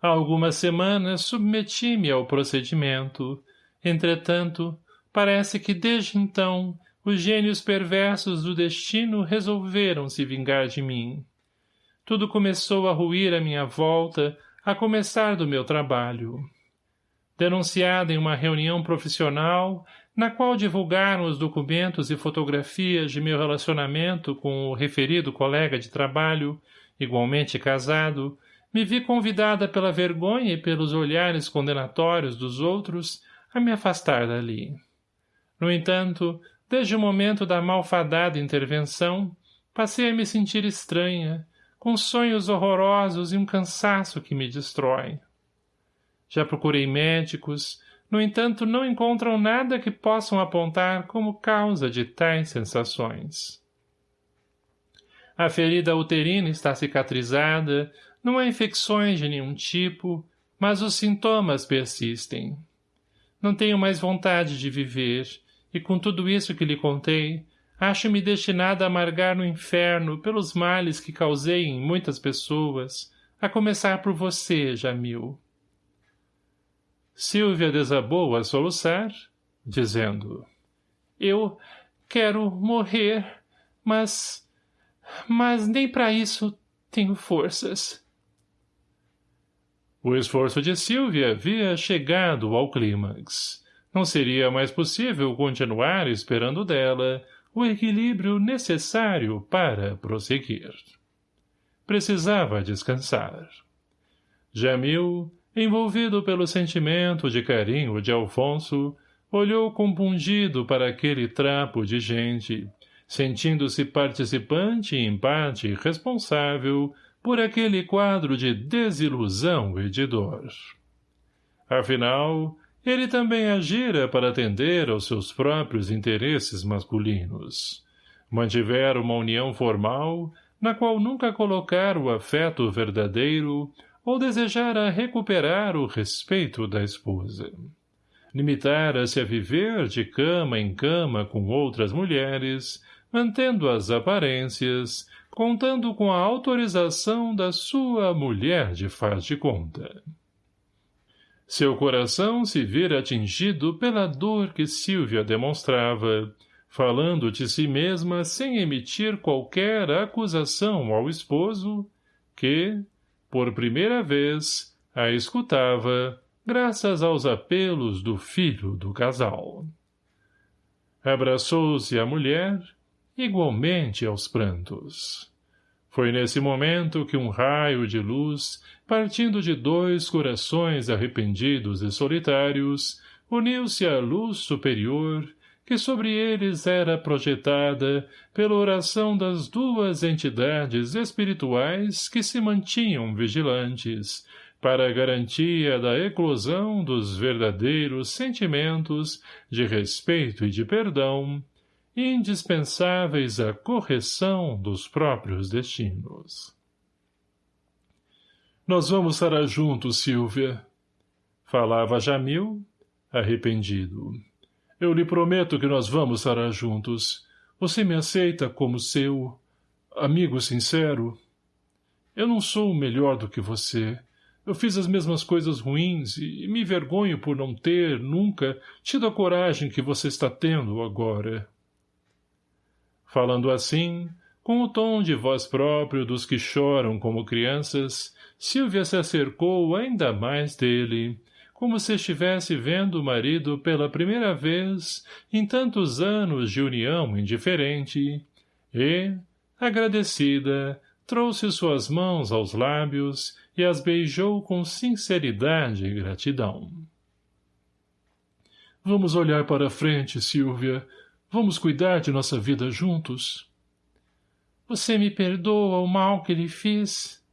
Speaker 1: Há algumas semanas submeti-me ao procedimento, Entretanto, parece que desde então os gênios perversos do destino resolveram se vingar de mim. Tudo começou a ruir à minha volta, a começar do meu trabalho. Denunciada em uma reunião profissional, na qual divulgaram os documentos e fotografias de meu relacionamento com o referido colega de trabalho, igualmente casado, me vi convidada pela vergonha e pelos olhares condenatórios dos outros a me afastar dali. No entanto, desde o momento da malfadada intervenção, passei a me sentir estranha, com sonhos horrorosos e um cansaço que me destrói. Já procurei médicos, No entanto, não encontram nada que possam apontar como causa de tais sensações. A ferida uterina está cicatrizada, não há infecções de nenhum tipo, mas os sintomas persistem. Não tenho mais vontade de viver, e com tudo isso que lhe contei, acho-me destinada a amargar no inferno pelos males que causei em muitas pessoas, a começar por você, Jamil. Silvia desabou a soluçar, dizendo, Eu quero morrer, mas... mas nem para isso tenho forças. O esforço de Silvia havia chegado ao clímax. Não seria mais possível continuar esperando dela o equilíbrio necessário para prosseguir. Precisava descansar. Jamil, envolvido pelo sentimento de carinho de Alfonso, olhou compungido para aquele trapo de gente, sentindo-se participante em parte responsável por aquele quadro de desilusão e de dor. Afinal, ele também agira para atender aos seus próprios interesses masculinos. Mantivera uma união formal, na qual nunca colocara o afeto verdadeiro ou desejara recuperar o respeito da esposa. Limitara-se a viver de cama em cama com outras mulheres, mantendo as aparências, contando com a autorização da sua mulher de faz de conta. Seu coração se vira atingido pela dor que Silvia demonstrava, falando de si mesma sem emitir qualquer acusação ao esposo, que, por primeira vez, a escutava, graças aos apelos do filho do casal. Abraçou-se a mulher, igualmente aos prantos. Foi nesse momento que um raio de luz, partindo de dois corações arrependidos e solitários, uniu-se à luz superior, que sobre eles era projetada pela oração das duas entidades espirituais que se mantinham vigilantes, para garantia da eclosão dos verdadeiros sentimentos de respeito e de perdão, indispensáveis à correção dos próprios destinos. Nós vamos estar juntos, Silvia. Falava Jamil, arrependido. Eu lhe prometo que nós vamos estar juntos. Você me aceita como seu amigo sincero? Eu não sou melhor do que você. Eu fiz as mesmas coisas ruins e me vergonho por não ter, nunca, tido a coragem que você está tendo agora. Falando assim, com o tom de voz próprio dos que choram como crianças, Silvia se acercou ainda mais dele, como se estivesse vendo o marido pela primeira vez em tantos anos de união indiferente, e, agradecida, trouxe suas mãos aos lábios e as beijou com sinceridade e gratidão. Vamos olhar para frente, Silvia, Vamos cuidar de nossa vida juntos? Você me perdoa o mal que lhe fiz?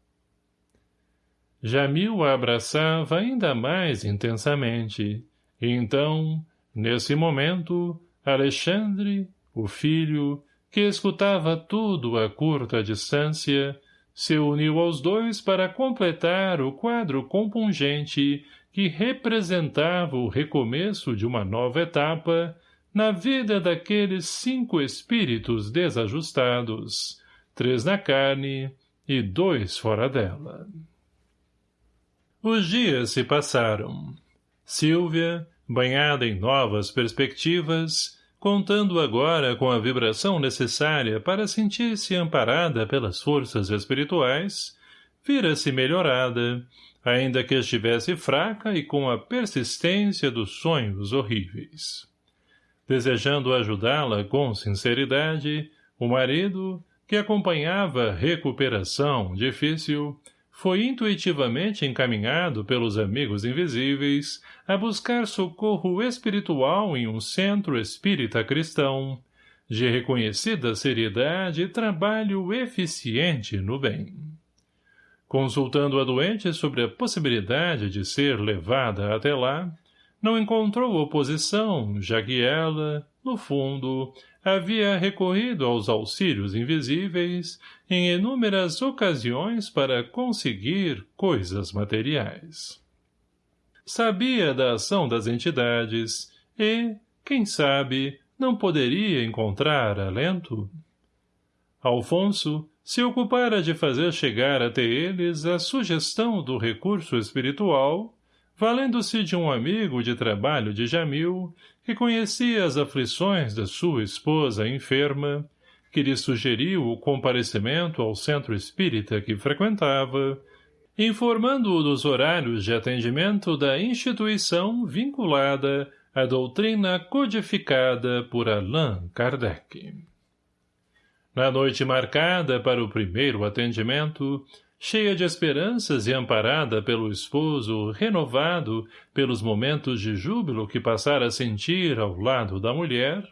Speaker 1: Jamil a abraçava ainda mais intensamente. E então, nesse momento, Alexandre, o filho, que escutava tudo a curta distância, se uniu aos dois para completar o quadro compungente que representava o recomeço de uma nova etapa na vida daqueles cinco espíritos desajustados, três na carne e dois fora dela. Os dias se passaram. Silvia, banhada em novas perspectivas, contando agora com a vibração necessária para sentir-se amparada pelas forças espirituais, vira-se melhorada, ainda que estivesse fraca e com a persistência dos sonhos horríveis. Desejando ajudá-la com sinceridade, o marido, que acompanhava recuperação difícil, foi intuitivamente encaminhado pelos amigos invisíveis a buscar socorro espiritual em um centro espírita cristão, de reconhecida seriedade e trabalho eficiente no bem. Consultando a doente sobre a possibilidade de ser levada até lá, não encontrou oposição, já que ela, no fundo, havia recorrido aos auxílios invisíveis em inúmeras ocasiões para conseguir coisas materiais. Sabia da ação das entidades e, quem sabe, não poderia encontrar alento? Alfonso se ocupara de fazer chegar até eles a sugestão do recurso espiritual, valendo-se de um amigo de trabalho de Jamil, que conhecia as aflições da sua esposa enferma, que lhe sugeriu o comparecimento ao centro espírita que frequentava, informando-o dos horários de atendimento da instituição vinculada à doutrina codificada por Allan Kardec. Na noite marcada para o primeiro atendimento, cheia de esperanças e amparada pelo esposo renovado pelos momentos de júbilo que passara a sentir ao lado da mulher,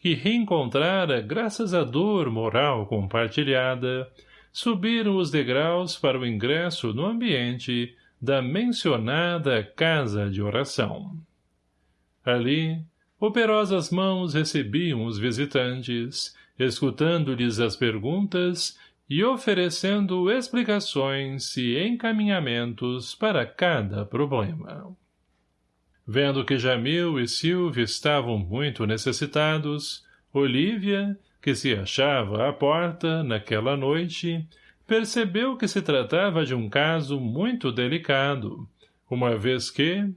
Speaker 1: que reencontrara graças à dor moral compartilhada, subiram os degraus para o ingresso no ambiente da mencionada casa de oração. Ali, operosas mãos recebiam os visitantes, escutando-lhes as perguntas e oferecendo explicações e encaminhamentos para cada problema. Vendo que Jamil e Silvia estavam muito necessitados, Olívia, que se achava à porta naquela noite, percebeu que se tratava de um caso muito delicado, uma vez que,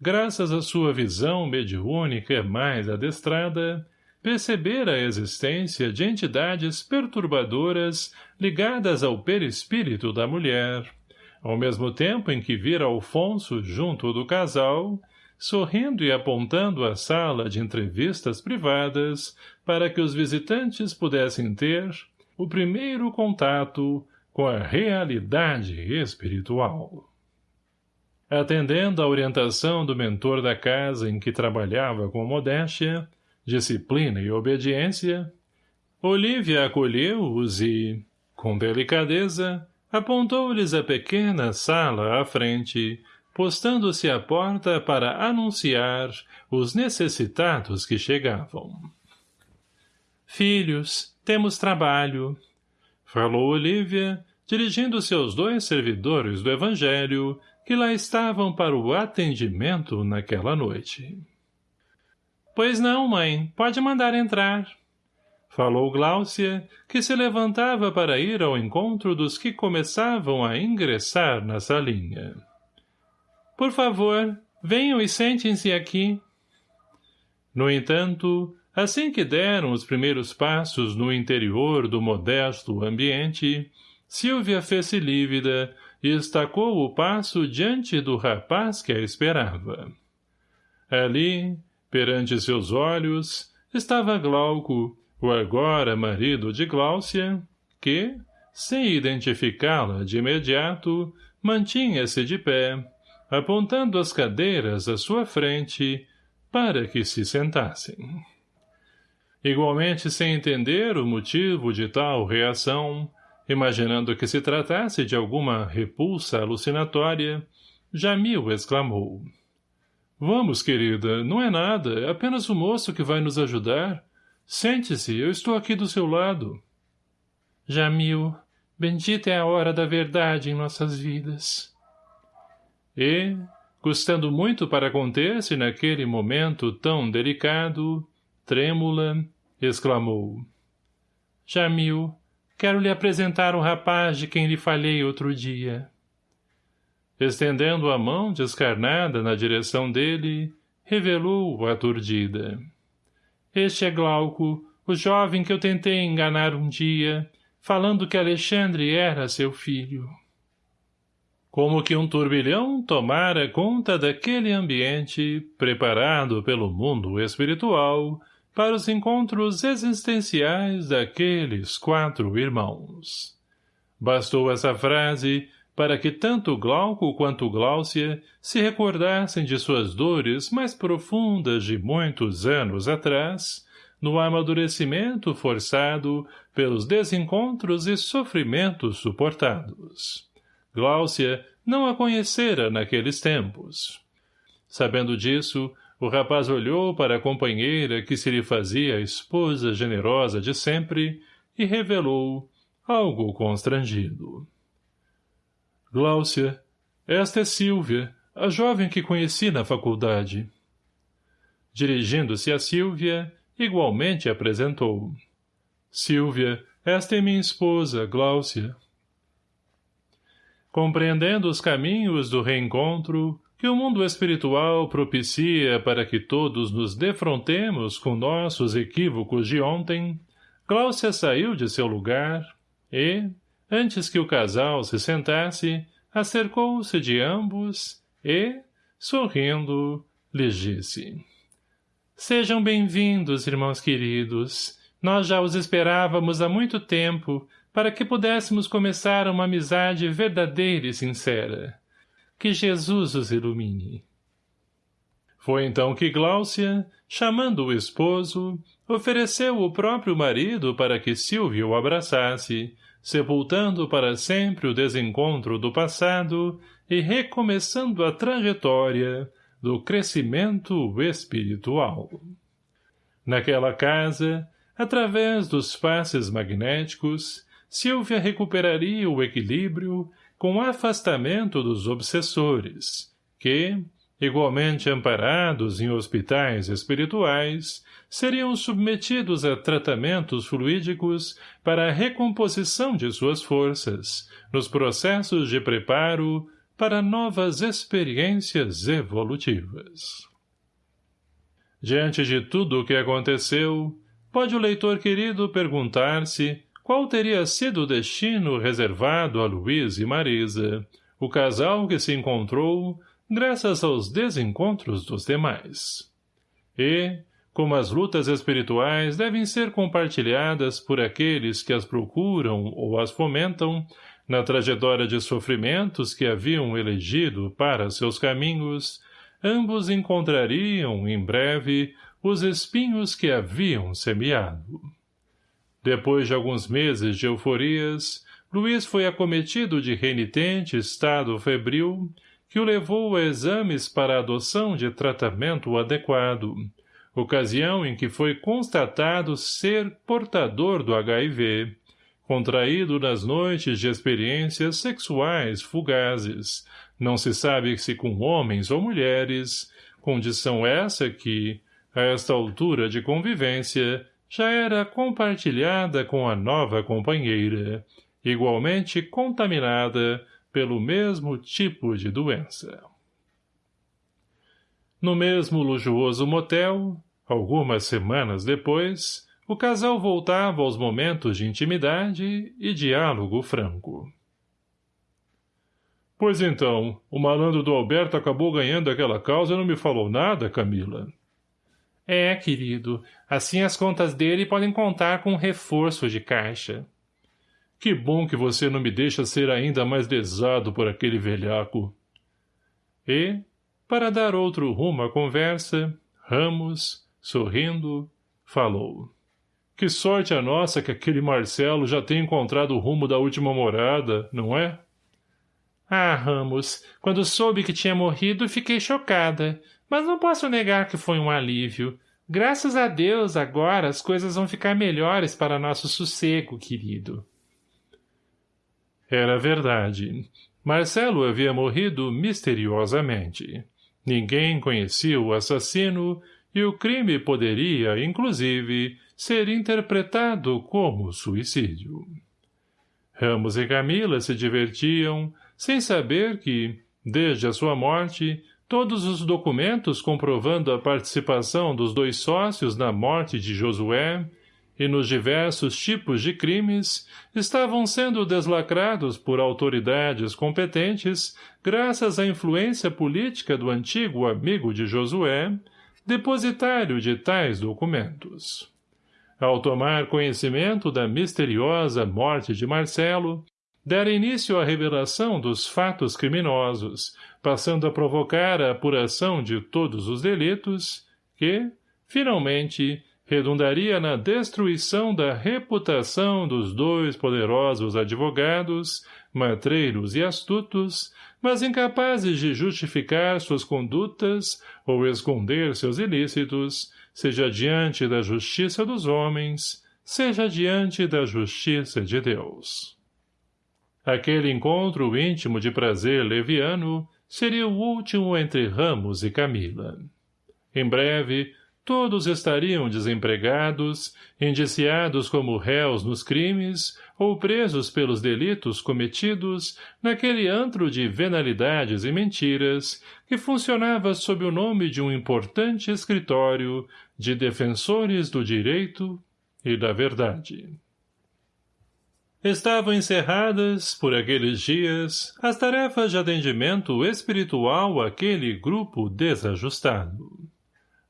Speaker 1: graças à sua visão mediúnica mais adestrada, perceber a existência de entidades perturbadoras ligadas ao perispírito da mulher, ao mesmo tempo em que vira Alfonso junto do casal, sorrindo e apontando a sala de entrevistas privadas para que os visitantes pudessem ter o primeiro contato com a realidade espiritual. Atendendo à orientação do mentor da casa em que trabalhava com modéstia, disciplina e obediência, Olívia acolheu-os e, com delicadeza, apontou-lhes a pequena sala à frente, postando-se à porta para anunciar os necessitados que chegavam. Filhos, temos trabalho, falou Olívia, dirigindo-se aos dois servidores do Evangelho que lá estavam para o atendimento naquela noite. Pois não, mãe, pode mandar entrar. Falou Gláucia, que se levantava para ir ao encontro dos que começavam a ingressar na salinha. Por favor, venham e sentem-se aqui. No entanto, assim que deram os primeiros passos no interior do modesto ambiente, Silvia fez-se lívida e estacou o passo diante do rapaz que a esperava. Ali, Perante seus olhos, estava Glauco, o agora marido de Gláucia, que, sem identificá-la de imediato, mantinha-se de pé, apontando as cadeiras à sua frente, para que se sentassem. Igualmente sem entender o motivo de tal reação, imaginando que se tratasse de alguma repulsa alucinatória, Jamil exclamou. Vamos, querida, não é nada, é apenas o moço que vai nos ajudar. Sente-se, eu estou aqui do seu lado. Jamil, bendita é a hora da verdade em nossas vidas. E, custando muito para conter-se naquele momento tão delicado, trêmula, exclamou. Jamil, quero lhe apresentar um rapaz de quem lhe falei outro dia. Estendendo a mão descarnada na direção dele, revelou aturdida. Este é Glauco, o jovem que eu tentei enganar um dia, falando que Alexandre era seu filho. Como que um turbilhão tomara conta daquele ambiente, preparado pelo mundo espiritual, para os encontros existenciais daqueles quatro irmãos. Bastou essa frase para que tanto Glauco quanto Gláucia se recordassem de suas dores mais profundas de muitos anos atrás, no amadurecimento forçado pelos desencontros e sofrimentos suportados. Gláucia não a conhecera naqueles tempos. Sabendo disso, o rapaz olhou para a companheira que se lhe fazia a esposa generosa de sempre e revelou, algo constrangido. Gláucia, esta é Silvia, a jovem que conheci na faculdade. Dirigindo-se a Silvia, igualmente apresentou. Silvia, esta é minha esposa, Gláucia. Compreendendo os caminhos do reencontro, que o mundo espiritual propicia para que todos nos defrontemos com nossos equívocos de ontem, Gláucia saiu de seu lugar e, antes que o casal se sentasse, acercou-se de ambos e, sorrindo, lhes disse. Sejam bem-vindos, irmãos queridos. Nós já os esperávamos há muito tempo para que pudéssemos começar uma amizade verdadeira e sincera. Que Jesus os ilumine. Foi então que Gláucia, chamando o esposo, ofereceu o próprio marido para que Silvio o abraçasse, sepultando para sempre o desencontro do passado e recomeçando a trajetória do crescimento espiritual. Naquela casa, através dos passes magnéticos, Silvia recuperaria o equilíbrio com afastamento dos obsessores, que, igualmente amparados em hospitais espirituais, seriam submetidos a tratamentos fluídicos para a recomposição de suas forças, nos processos de preparo para novas experiências evolutivas. Diante de tudo o que aconteceu, pode o leitor querido perguntar-se qual teria sido o destino reservado a Luiz e Marisa, o casal que se encontrou graças aos desencontros dos demais. E, como as lutas espirituais devem ser compartilhadas por aqueles que as procuram ou as fomentam, na trajetória de sofrimentos que haviam elegido para seus caminhos, ambos encontrariam, em breve, os espinhos que haviam semeado. Depois de alguns meses de euforias, Luiz foi acometido de renitente estado febril, que o levou a exames para a adoção de tratamento adequado, ocasião em que foi constatado ser portador do HIV, contraído nas noites de experiências sexuais fugazes, não se sabe se com homens ou mulheres, condição essa que, a esta altura de convivência, já era compartilhada com a nova companheira, igualmente contaminada pelo mesmo tipo de doença. No mesmo luxuoso motel, algumas semanas depois, o casal voltava aos momentos de intimidade e diálogo franco. Pois então, o malandro do Alberto acabou ganhando aquela causa e não me falou nada, Camila. É, querido. Assim as contas dele podem contar com um reforço de caixa. Que bom que você não me deixa ser ainda mais lesado por aquele velhaco. E, para dar outro rumo à conversa, Ramos, sorrindo, falou. Que sorte a nossa que aquele Marcelo já tem encontrado o rumo da última morada, não é? Ah, Ramos, quando soube que tinha morrido, fiquei chocada. Mas não posso negar que foi um alívio. Graças a Deus, agora as coisas vão ficar melhores para nosso sossego, querido. Era verdade. Marcelo havia morrido misteriosamente. Ninguém conhecia o assassino e o crime poderia, inclusive, ser interpretado como suicídio. Ramos e Camila se divertiam, sem saber que, desde a sua morte, Todos os documentos comprovando a participação dos dois sócios na morte de Josué e nos diversos tipos de crimes estavam sendo deslacrados por autoridades competentes graças à influência política do antigo amigo de Josué, depositário de tais documentos. Ao tomar conhecimento da misteriosa morte de Marcelo, dera início à revelação dos fatos criminosos, passando a provocar a apuração de todos os delitos, que, finalmente, redundaria na destruição da reputação dos dois poderosos advogados, matreiros e astutos, mas incapazes de justificar suas condutas ou esconder seus ilícitos, seja diante da justiça dos homens, seja diante da justiça de Deus. Aquele encontro íntimo de prazer leviano seria o último entre Ramos e Camila. Em breve, todos estariam desempregados, indiciados como réus nos crimes ou presos pelos delitos cometidos naquele antro de venalidades e mentiras que funcionava sob o nome de um importante escritório de defensores do direito e da verdade. Estavam encerradas, por aqueles dias, as tarefas de atendimento espiritual àquele grupo desajustado.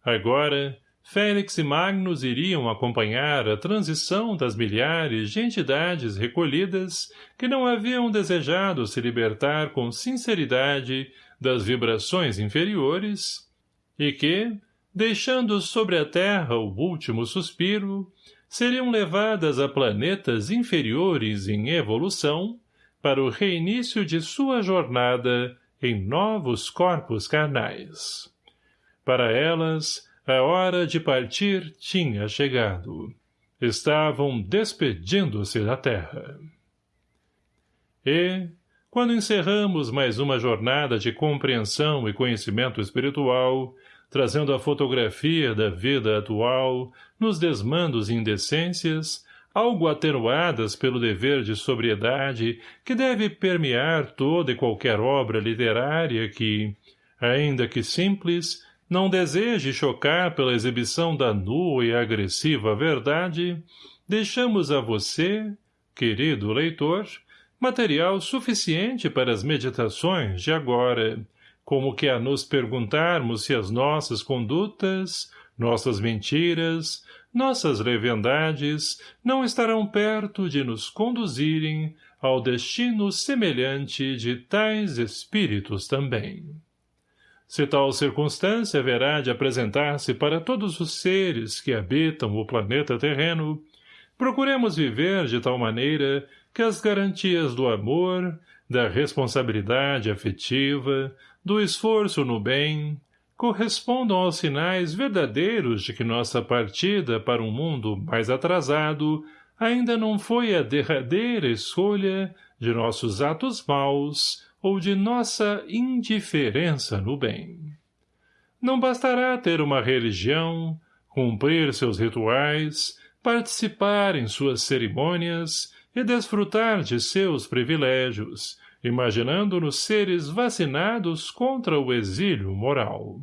Speaker 1: Agora, Félix e Magnus iriam acompanhar a transição das milhares de entidades recolhidas que não haviam desejado se libertar com sinceridade das vibrações inferiores e que, deixando sobre a terra o último suspiro, seriam levadas a planetas inferiores em evolução para o reinício de sua jornada em novos corpos carnais. Para elas, a hora de partir tinha chegado. Estavam despedindo-se da terra. E, quando encerramos mais uma jornada de compreensão e conhecimento espiritual, trazendo a fotografia da vida atual, nos desmandos e indecências, algo atenuadas pelo dever de sobriedade que deve permear toda e qualquer obra literária que, ainda que simples, não deseje chocar pela exibição da nua e agressiva verdade, deixamos a você, querido leitor, material suficiente para as meditações de agora, como que a nos perguntarmos se as nossas condutas, nossas mentiras, nossas leviandades não estarão perto de nos conduzirem ao destino semelhante de tais espíritos também. Se tal circunstância haverá de apresentar-se para todos os seres que habitam o planeta terreno, procuremos viver de tal maneira que as garantias do amor, da responsabilidade afetiva, do esforço no bem, correspondam aos sinais verdadeiros de que nossa partida para um mundo mais atrasado ainda não foi a derradeira escolha de nossos atos maus ou de nossa indiferença no bem. Não bastará ter uma religião, cumprir seus rituais, participar em suas cerimônias e desfrutar de seus privilégios, imaginando-nos seres vacinados contra o exílio moral.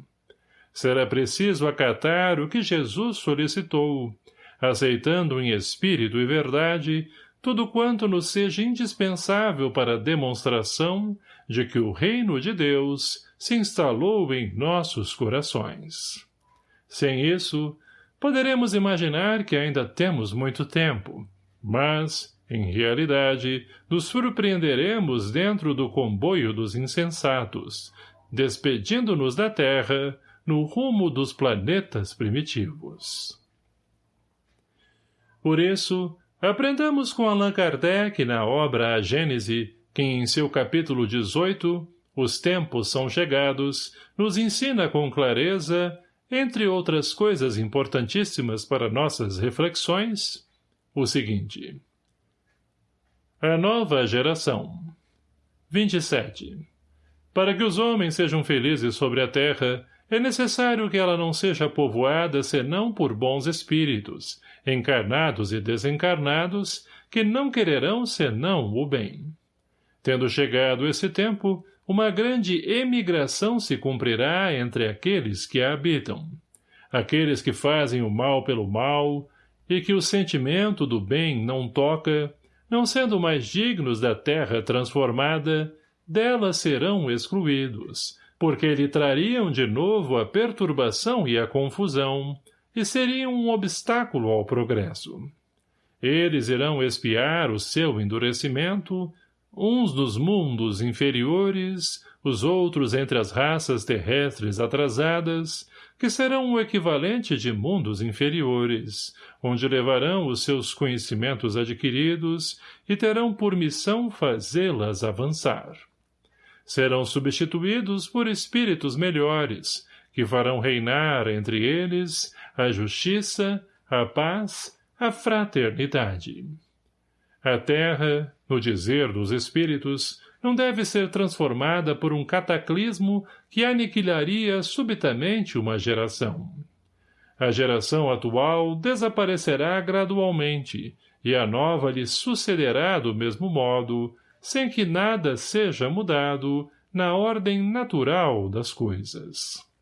Speaker 1: Será preciso acatar o que Jesus solicitou, aceitando em espírito e verdade tudo quanto nos seja indispensável para a demonstração de que o reino de Deus se instalou em nossos corações. Sem isso, poderemos imaginar que ainda temos muito tempo, mas, em realidade, nos surpreenderemos dentro do comboio dos insensatos, despedindo-nos da Terra no rumo dos planetas primitivos. Por isso, aprendamos com Allan Kardec na obra A Gênese que em seu capítulo 18, Os Tempos São Chegados, nos ensina com clareza, entre outras coisas importantíssimas para nossas reflexões, o seguinte. A nova geração 27. Para que os homens sejam felizes sobre a terra, é necessário que ela não seja povoada senão por bons espíritos, encarnados e desencarnados, que não quererão senão o bem. Tendo chegado esse tempo, uma grande emigração se cumprirá entre aqueles que a habitam. Aqueles que fazem o mal pelo mal, e que o sentimento do bem não toca, não sendo mais dignos da terra transformada, dela serão excluídos, porque lhe trariam de novo a perturbação e a confusão, e seriam um obstáculo ao progresso. Eles irão espiar o seu endurecimento, uns nos mundos inferiores, os outros entre as raças terrestres atrasadas, que serão o equivalente de mundos inferiores, onde levarão os seus conhecimentos adquiridos e terão por missão fazê-las avançar. Serão substituídos por espíritos melhores, que farão reinar entre eles a justiça, a paz, a fraternidade. A terra, no dizer dos espíritos, não deve ser transformada por um cataclismo que aniquilaria subitamente uma geração. A geração atual desaparecerá gradualmente, e a nova lhe sucederá do mesmo modo, sem que nada seja mudado na ordem natural das coisas.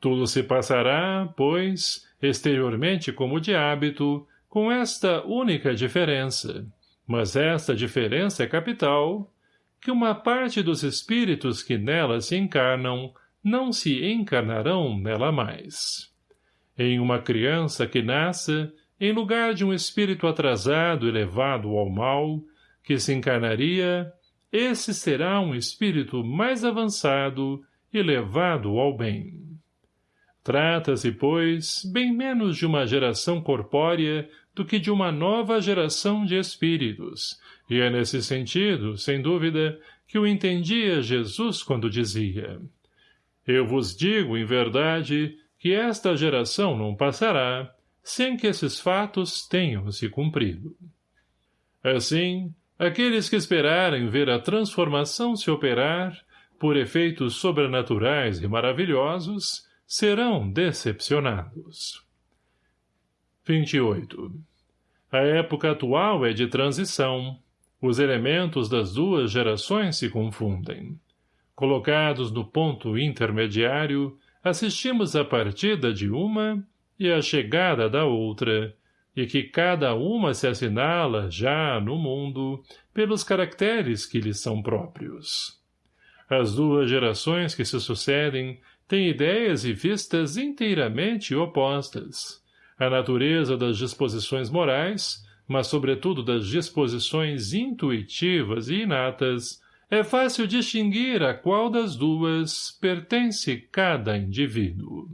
Speaker 1: Tudo se passará, pois, exteriormente como de hábito, com esta única diferença, mas esta diferença é capital, que uma parte dos espíritos que nela se encarnam não se encarnarão nela mais. Em uma criança que nasça, em lugar de um espírito atrasado e levado ao mal, que se encarnaria, esse será um espírito mais avançado e levado ao bem. Trata-se, pois, bem menos de uma geração corpórea do que de uma nova geração de espíritos, e é nesse sentido, sem dúvida, que o entendia Jesus quando dizia Eu vos digo, em verdade, que esta geração não passará sem que esses fatos tenham se cumprido. Assim, aqueles que esperarem ver a transformação se operar, por efeitos sobrenaturais e maravilhosos, serão decepcionados. 28. A época atual é de transição, os elementos das duas gerações se confundem. Colocados no ponto intermediário, assistimos à partida de uma e à chegada da outra, e que cada uma se assinala, já no mundo, pelos caracteres que lhes são próprios. As duas gerações que se sucedem têm ideias e vistas inteiramente opostas. A natureza das disposições morais, mas sobretudo das disposições intuitivas e inatas, é fácil distinguir a qual das duas pertence cada indivíduo.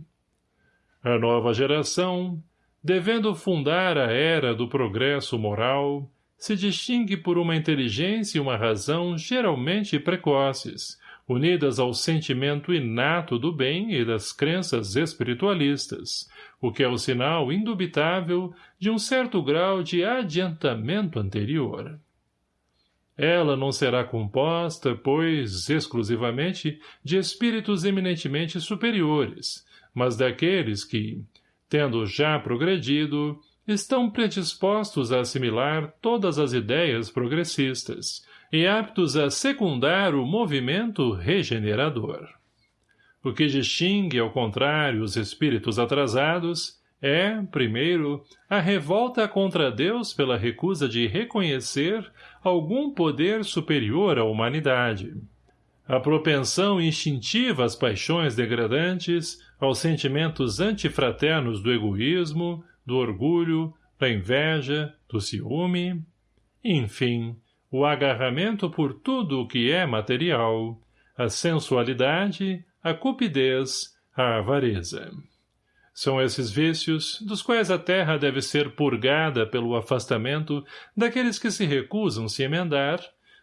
Speaker 1: A nova geração, devendo fundar a era do progresso moral, se distingue por uma inteligência e uma razão geralmente precoces, unidas ao sentimento inato do bem e das crenças espiritualistas, o que é o sinal indubitável de um certo grau de adiantamento anterior. Ela não será composta, pois, exclusivamente, de espíritos eminentemente superiores, mas daqueles que, tendo já progredido, estão predispostos a assimilar todas as ideias progressistas, e aptos a secundar o movimento regenerador. O que distingue, ao contrário, os espíritos atrasados é, primeiro, a revolta contra Deus pela recusa de reconhecer algum poder superior à humanidade. A propensão instintiva às paixões degradantes, aos sentimentos antifraternos do egoísmo, do orgulho, da inveja, do ciúme, enfim, o agarramento por tudo o que é material, a sensualidade, a cupidez, a avareza. São esses vícios, dos quais a terra deve ser purgada pelo afastamento daqueles que se recusam se emendar,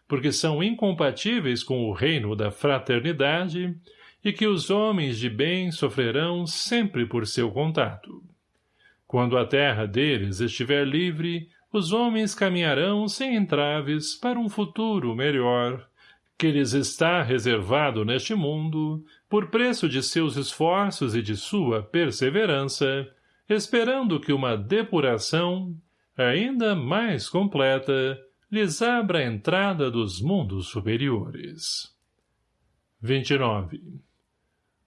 Speaker 1: porque são incompatíveis com o reino da fraternidade, e que os homens de bem sofrerão sempre por seu contato. Quando a terra deles estiver livre, os homens caminharão sem entraves para um futuro melhor, que lhes está reservado neste mundo, por preço de seus esforços e de sua perseverança, esperando que uma depuração, ainda mais completa, lhes abra a entrada dos mundos superiores. 29.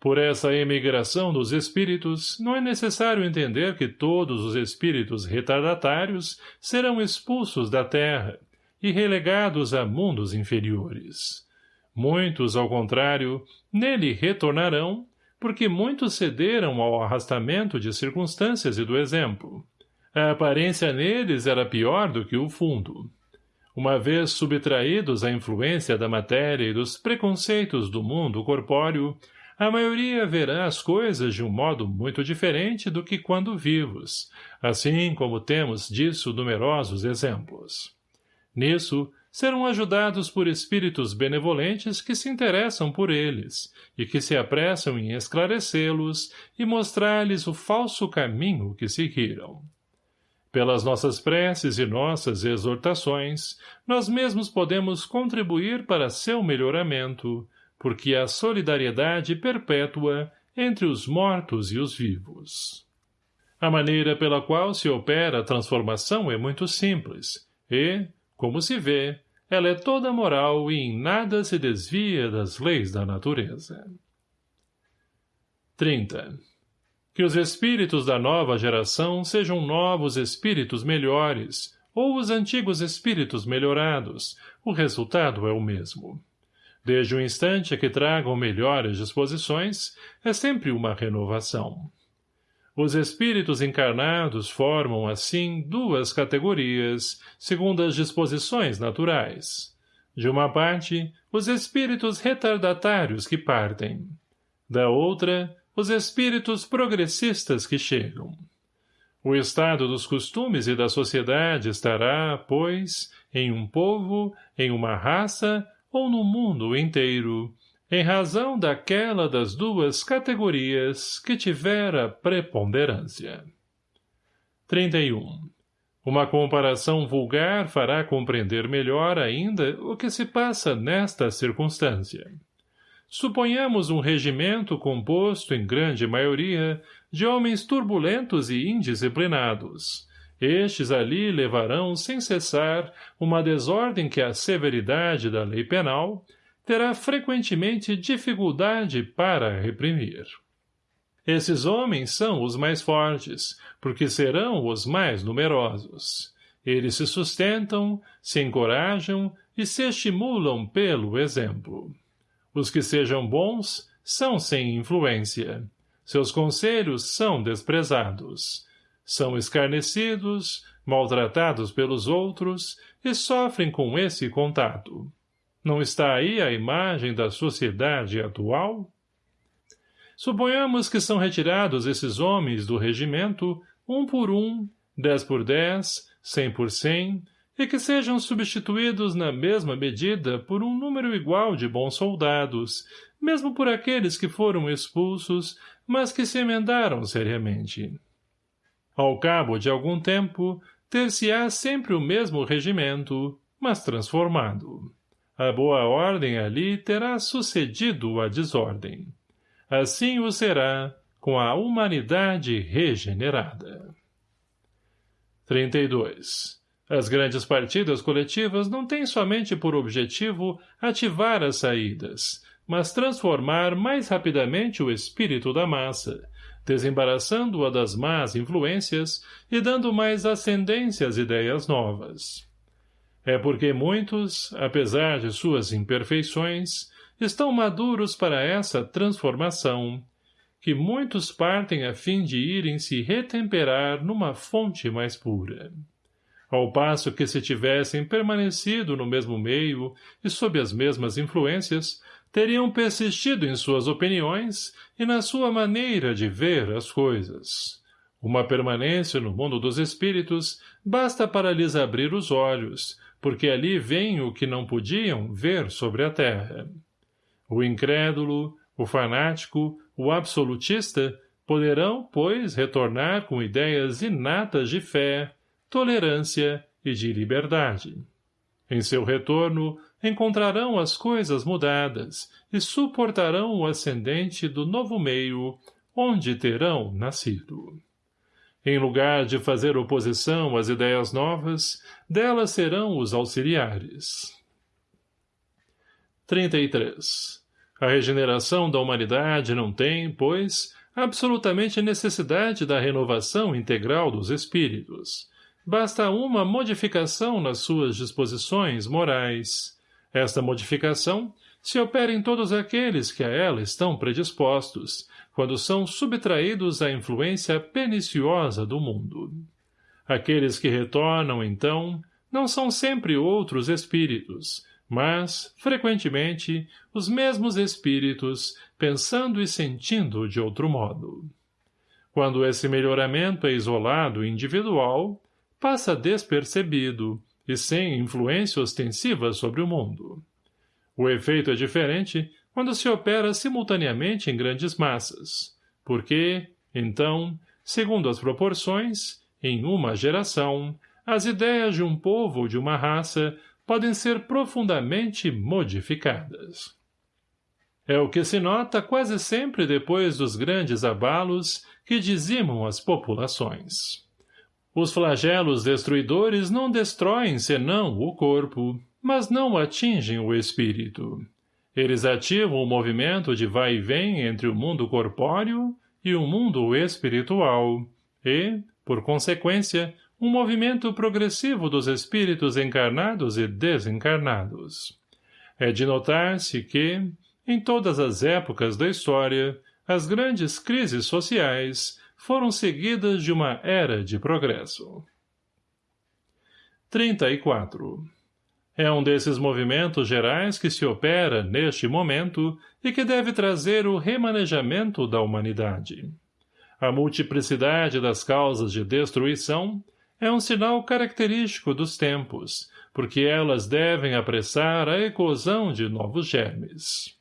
Speaker 1: Por essa emigração dos espíritos, não é necessário entender que todos os espíritos retardatários serão expulsos da terra e relegados a mundos inferiores. Muitos, ao contrário, nele retornarão, porque muitos cederam ao arrastamento de circunstâncias e do exemplo. A aparência neles era pior do que o fundo. Uma vez subtraídos à influência da matéria e dos preconceitos do mundo corpóreo, a maioria verá as coisas de um modo muito diferente do que quando vivos, assim como temos disso numerosos exemplos. Nisso, serão ajudados por espíritos benevolentes que se interessam por eles e que se apressam em esclarecê-los e mostrar-lhes o falso caminho que seguiram. Pelas nossas preces e nossas exortações, nós mesmos podemos contribuir para seu melhoramento, porque a solidariedade perpétua entre os mortos e os vivos. A maneira pela qual se opera a transformação é muito simples, e, como se vê, ela é toda moral e em nada se desvia das leis da natureza. 30. Que os espíritos da nova geração sejam novos espíritos melhores, ou os antigos espíritos melhorados, o resultado é o mesmo. Desde o instante que tragam melhores disposições, é sempre uma renovação. Os espíritos encarnados formam, assim, duas categorias, segundo as disposições naturais. De uma parte, os espíritos retardatários que partem. Da outra, os espíritos progressistas que chegam. O estado dos costumes e da sociedade estará, pois, em um povo, em uma raça, ou no mundo inteiro, em razão daquela das duas categorias que tivera preponderância. 31. Uma comparação vulgar fará compreender melhor ainda o que se passa nesta circunstância. Suponhamos um regimento composto, em grande maioria, de homens turbulentos e indisciplinados, estes ali levarão sem cessar uma desordem que a severidade da lei penal terá frequentemente dificuldade para reprimir. Esses homens são os mais fortes, porque serão os mais numerosos. Eles se sustentam, se encorajam e se estimulam pelo exemplo. Os que sejam bons são sem influência. Seus conselhos são desprezados são escarnecidos, maltratados pelos outros e sofrem com esse contato. Não está aí a imagem da sociedade atual? Suponhamos que são retirados esses homens do regimento, um por um, dez por dez, cem por cem, e que sejam substituídos na mesma medida por um número igual de bons soldados, mesmo por aqueles que foram expulsos, mas que se emendaram seriamente. Ao cabo de algum tempo, ter-se-á sempre o mesmo regimento, mas transformado. A boa ordem ali terá sucedido a desordem. Assim o será com a humanidade regenerada. 32. As grandes partidas coletivas não têm somente por objetivo ativar as saídas, mas transformar mais rapidamente o espírito da massa, desembaraçando-a das más influências e dando mais ascendência às ideias novas. É porque muitos, apesar de suas imperfeições, estão maduros para essa transformação, que muitos partem a fim de irem se retemperar numa fonte mais pura. Ao passo que se tivessem permanecido no mesmo meio e sob as mesmas influências, teriam persistido em suas opiniões e na sua maneira de ver as coisas. Uma permanência no mundo dos espíritos basta para lhes abrir os olhos, porque ali vem o que não podiam ver sobre a terra. O incrédulo, o fanático, o absolutista poderão, pois, retornar com ideias inatas de fé, tolerância e de liberdade. Em seu retorno, encontrarão as coisas mudadas e suportarão o ascendente do novo meio onde terão nascido. Em lugar de fazer oposição às ideias novas, delas serão os auxiliares. 33. A regeneração da humanidade não tem, pois, absolutamente necessidade da renovação integral dos espíritos. Basta uma modificação nas suas disposições morais. Esta modificação se opera em todos aqueles que a ela estão predispostos, quando são subtraídos à influência perniciosa do mundo. Aqueles que retornam, então, não são sempre outros espíritos, mas, frequentemente, os mesmos espíritos, pensando e sentindo de outro modo. Quando esse melhoramento é isolado e individual, passa despercebido e sem influência ostensiva sobre o mundo. O efeito é diferente quando se opera simultaneamente em grandes massas, porque, então, segundo as proporções, em uma geração, as ideias de um povo ou de uma raça podem ser profundamente modificadas. É o que se nota quase sempre depois dos grandes abalos que dizimam as populações. Os flagelos destruidores não destroem senão o corpo, mas não atingem o espírito. Eles ativam o movimento de vai e vem entre o mundo corpóreo e o mundo espiritual, e, por consequência, um movimento progressivo dos espíritos encarnados e desencarnados. É de notar-se que, em todas as épocas da história, as grandes crises sociais foram seguidas de uma era de progresso. 34. É um desses movimentos gerais que se opera, neste momento, e que deve trazer o remanejamento da humanidade. A multiplicidade das causas de destruição é um sinal característico dos tempos, porque elas devem apressar a eclosão de novos germes.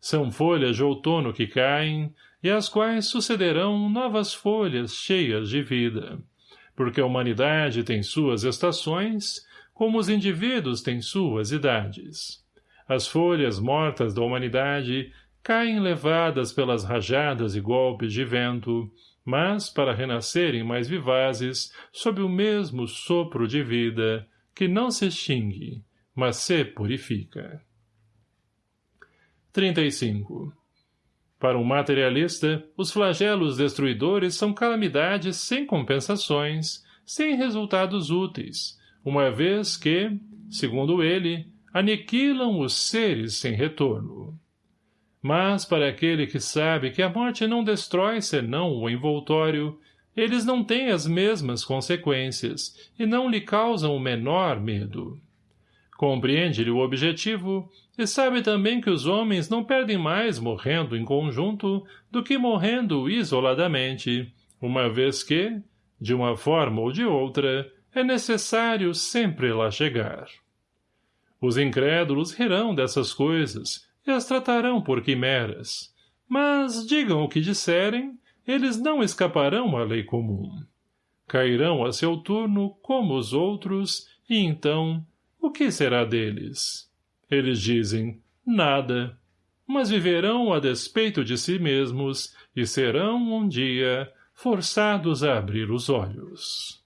Speaker 1: São folhas de outono que caem, e às quais sucederão novas folhas cheias de vida, porque a humanidade tem suas estações, como os indivíduos têm suas idades. As folhas mortas da humanidade caem levadas pelas rajadas e golpes de vento, mas para renascerem mais vivazes sob o mesmo sopro de vida que não se extingue, mas se purifica. 35. Para um materialista, os flagelos destruidores são calamidades sem compensações, sem resultados úteis, uma vez que, segundo ele, aniquilam os seres sem retorno. Mas, para aquele que sabe que a morte não destrói senão o envoltório, eles não têm as mesmas consequências e não lhe causam o menor medo. Compreende-lhe o objetivo e sabe também que os homens não perdem mais morrendo em conjunto do que morrendo isoladamente, uma vez que, de uma forma ou de outra, é necessário sempre lá chegar. Os incrédulos rirão dessas coisas e as tratarão por quimeras. Mas, digam o que disserem, eles não escaparão à lei comum. Cairão a seu turno como os outros, e então, o que será deles? Eles dizem, nada, mas viverão a despeito de si mesmos e serão, um dia, forçados a abrir os olhos.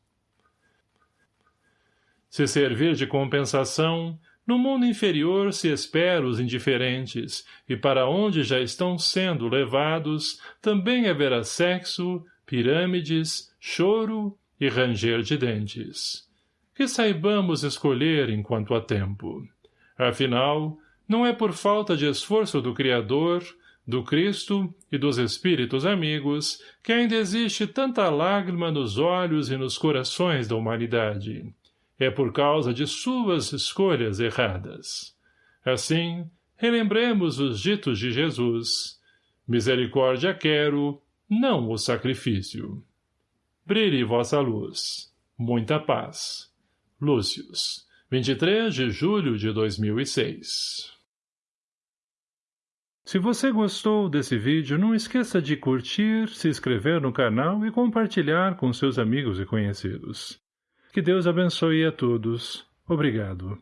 Speaker 1: Se servir de compensação, no mundo inferior se espera os indiferentes, e para onde já estão sendo levados, também haverá sexo, pirâmides, choro e ranger de dentes. Que saibamos escolher enquanto há tempo. Afinal, não é por falta de esforço do Criador, do Cristo e dos Espíritos amigos que ainda existe tanta lágrima nos olhos e nos corações da humanidade é por causa de suas escolhas erradas. Assim, relembremos os ditos de Jesus. Misericórdia quero, não o sacrifício. Brilhe vossa luz. Muita paz. Lúcius, 23 de julho de 2006 Se você gostou desse vídeo, não esqueça de curtir, se inscrever no canal e compartilhar com seus amigos e conhecidos. Que Deus abençoe a todos. Obrigado.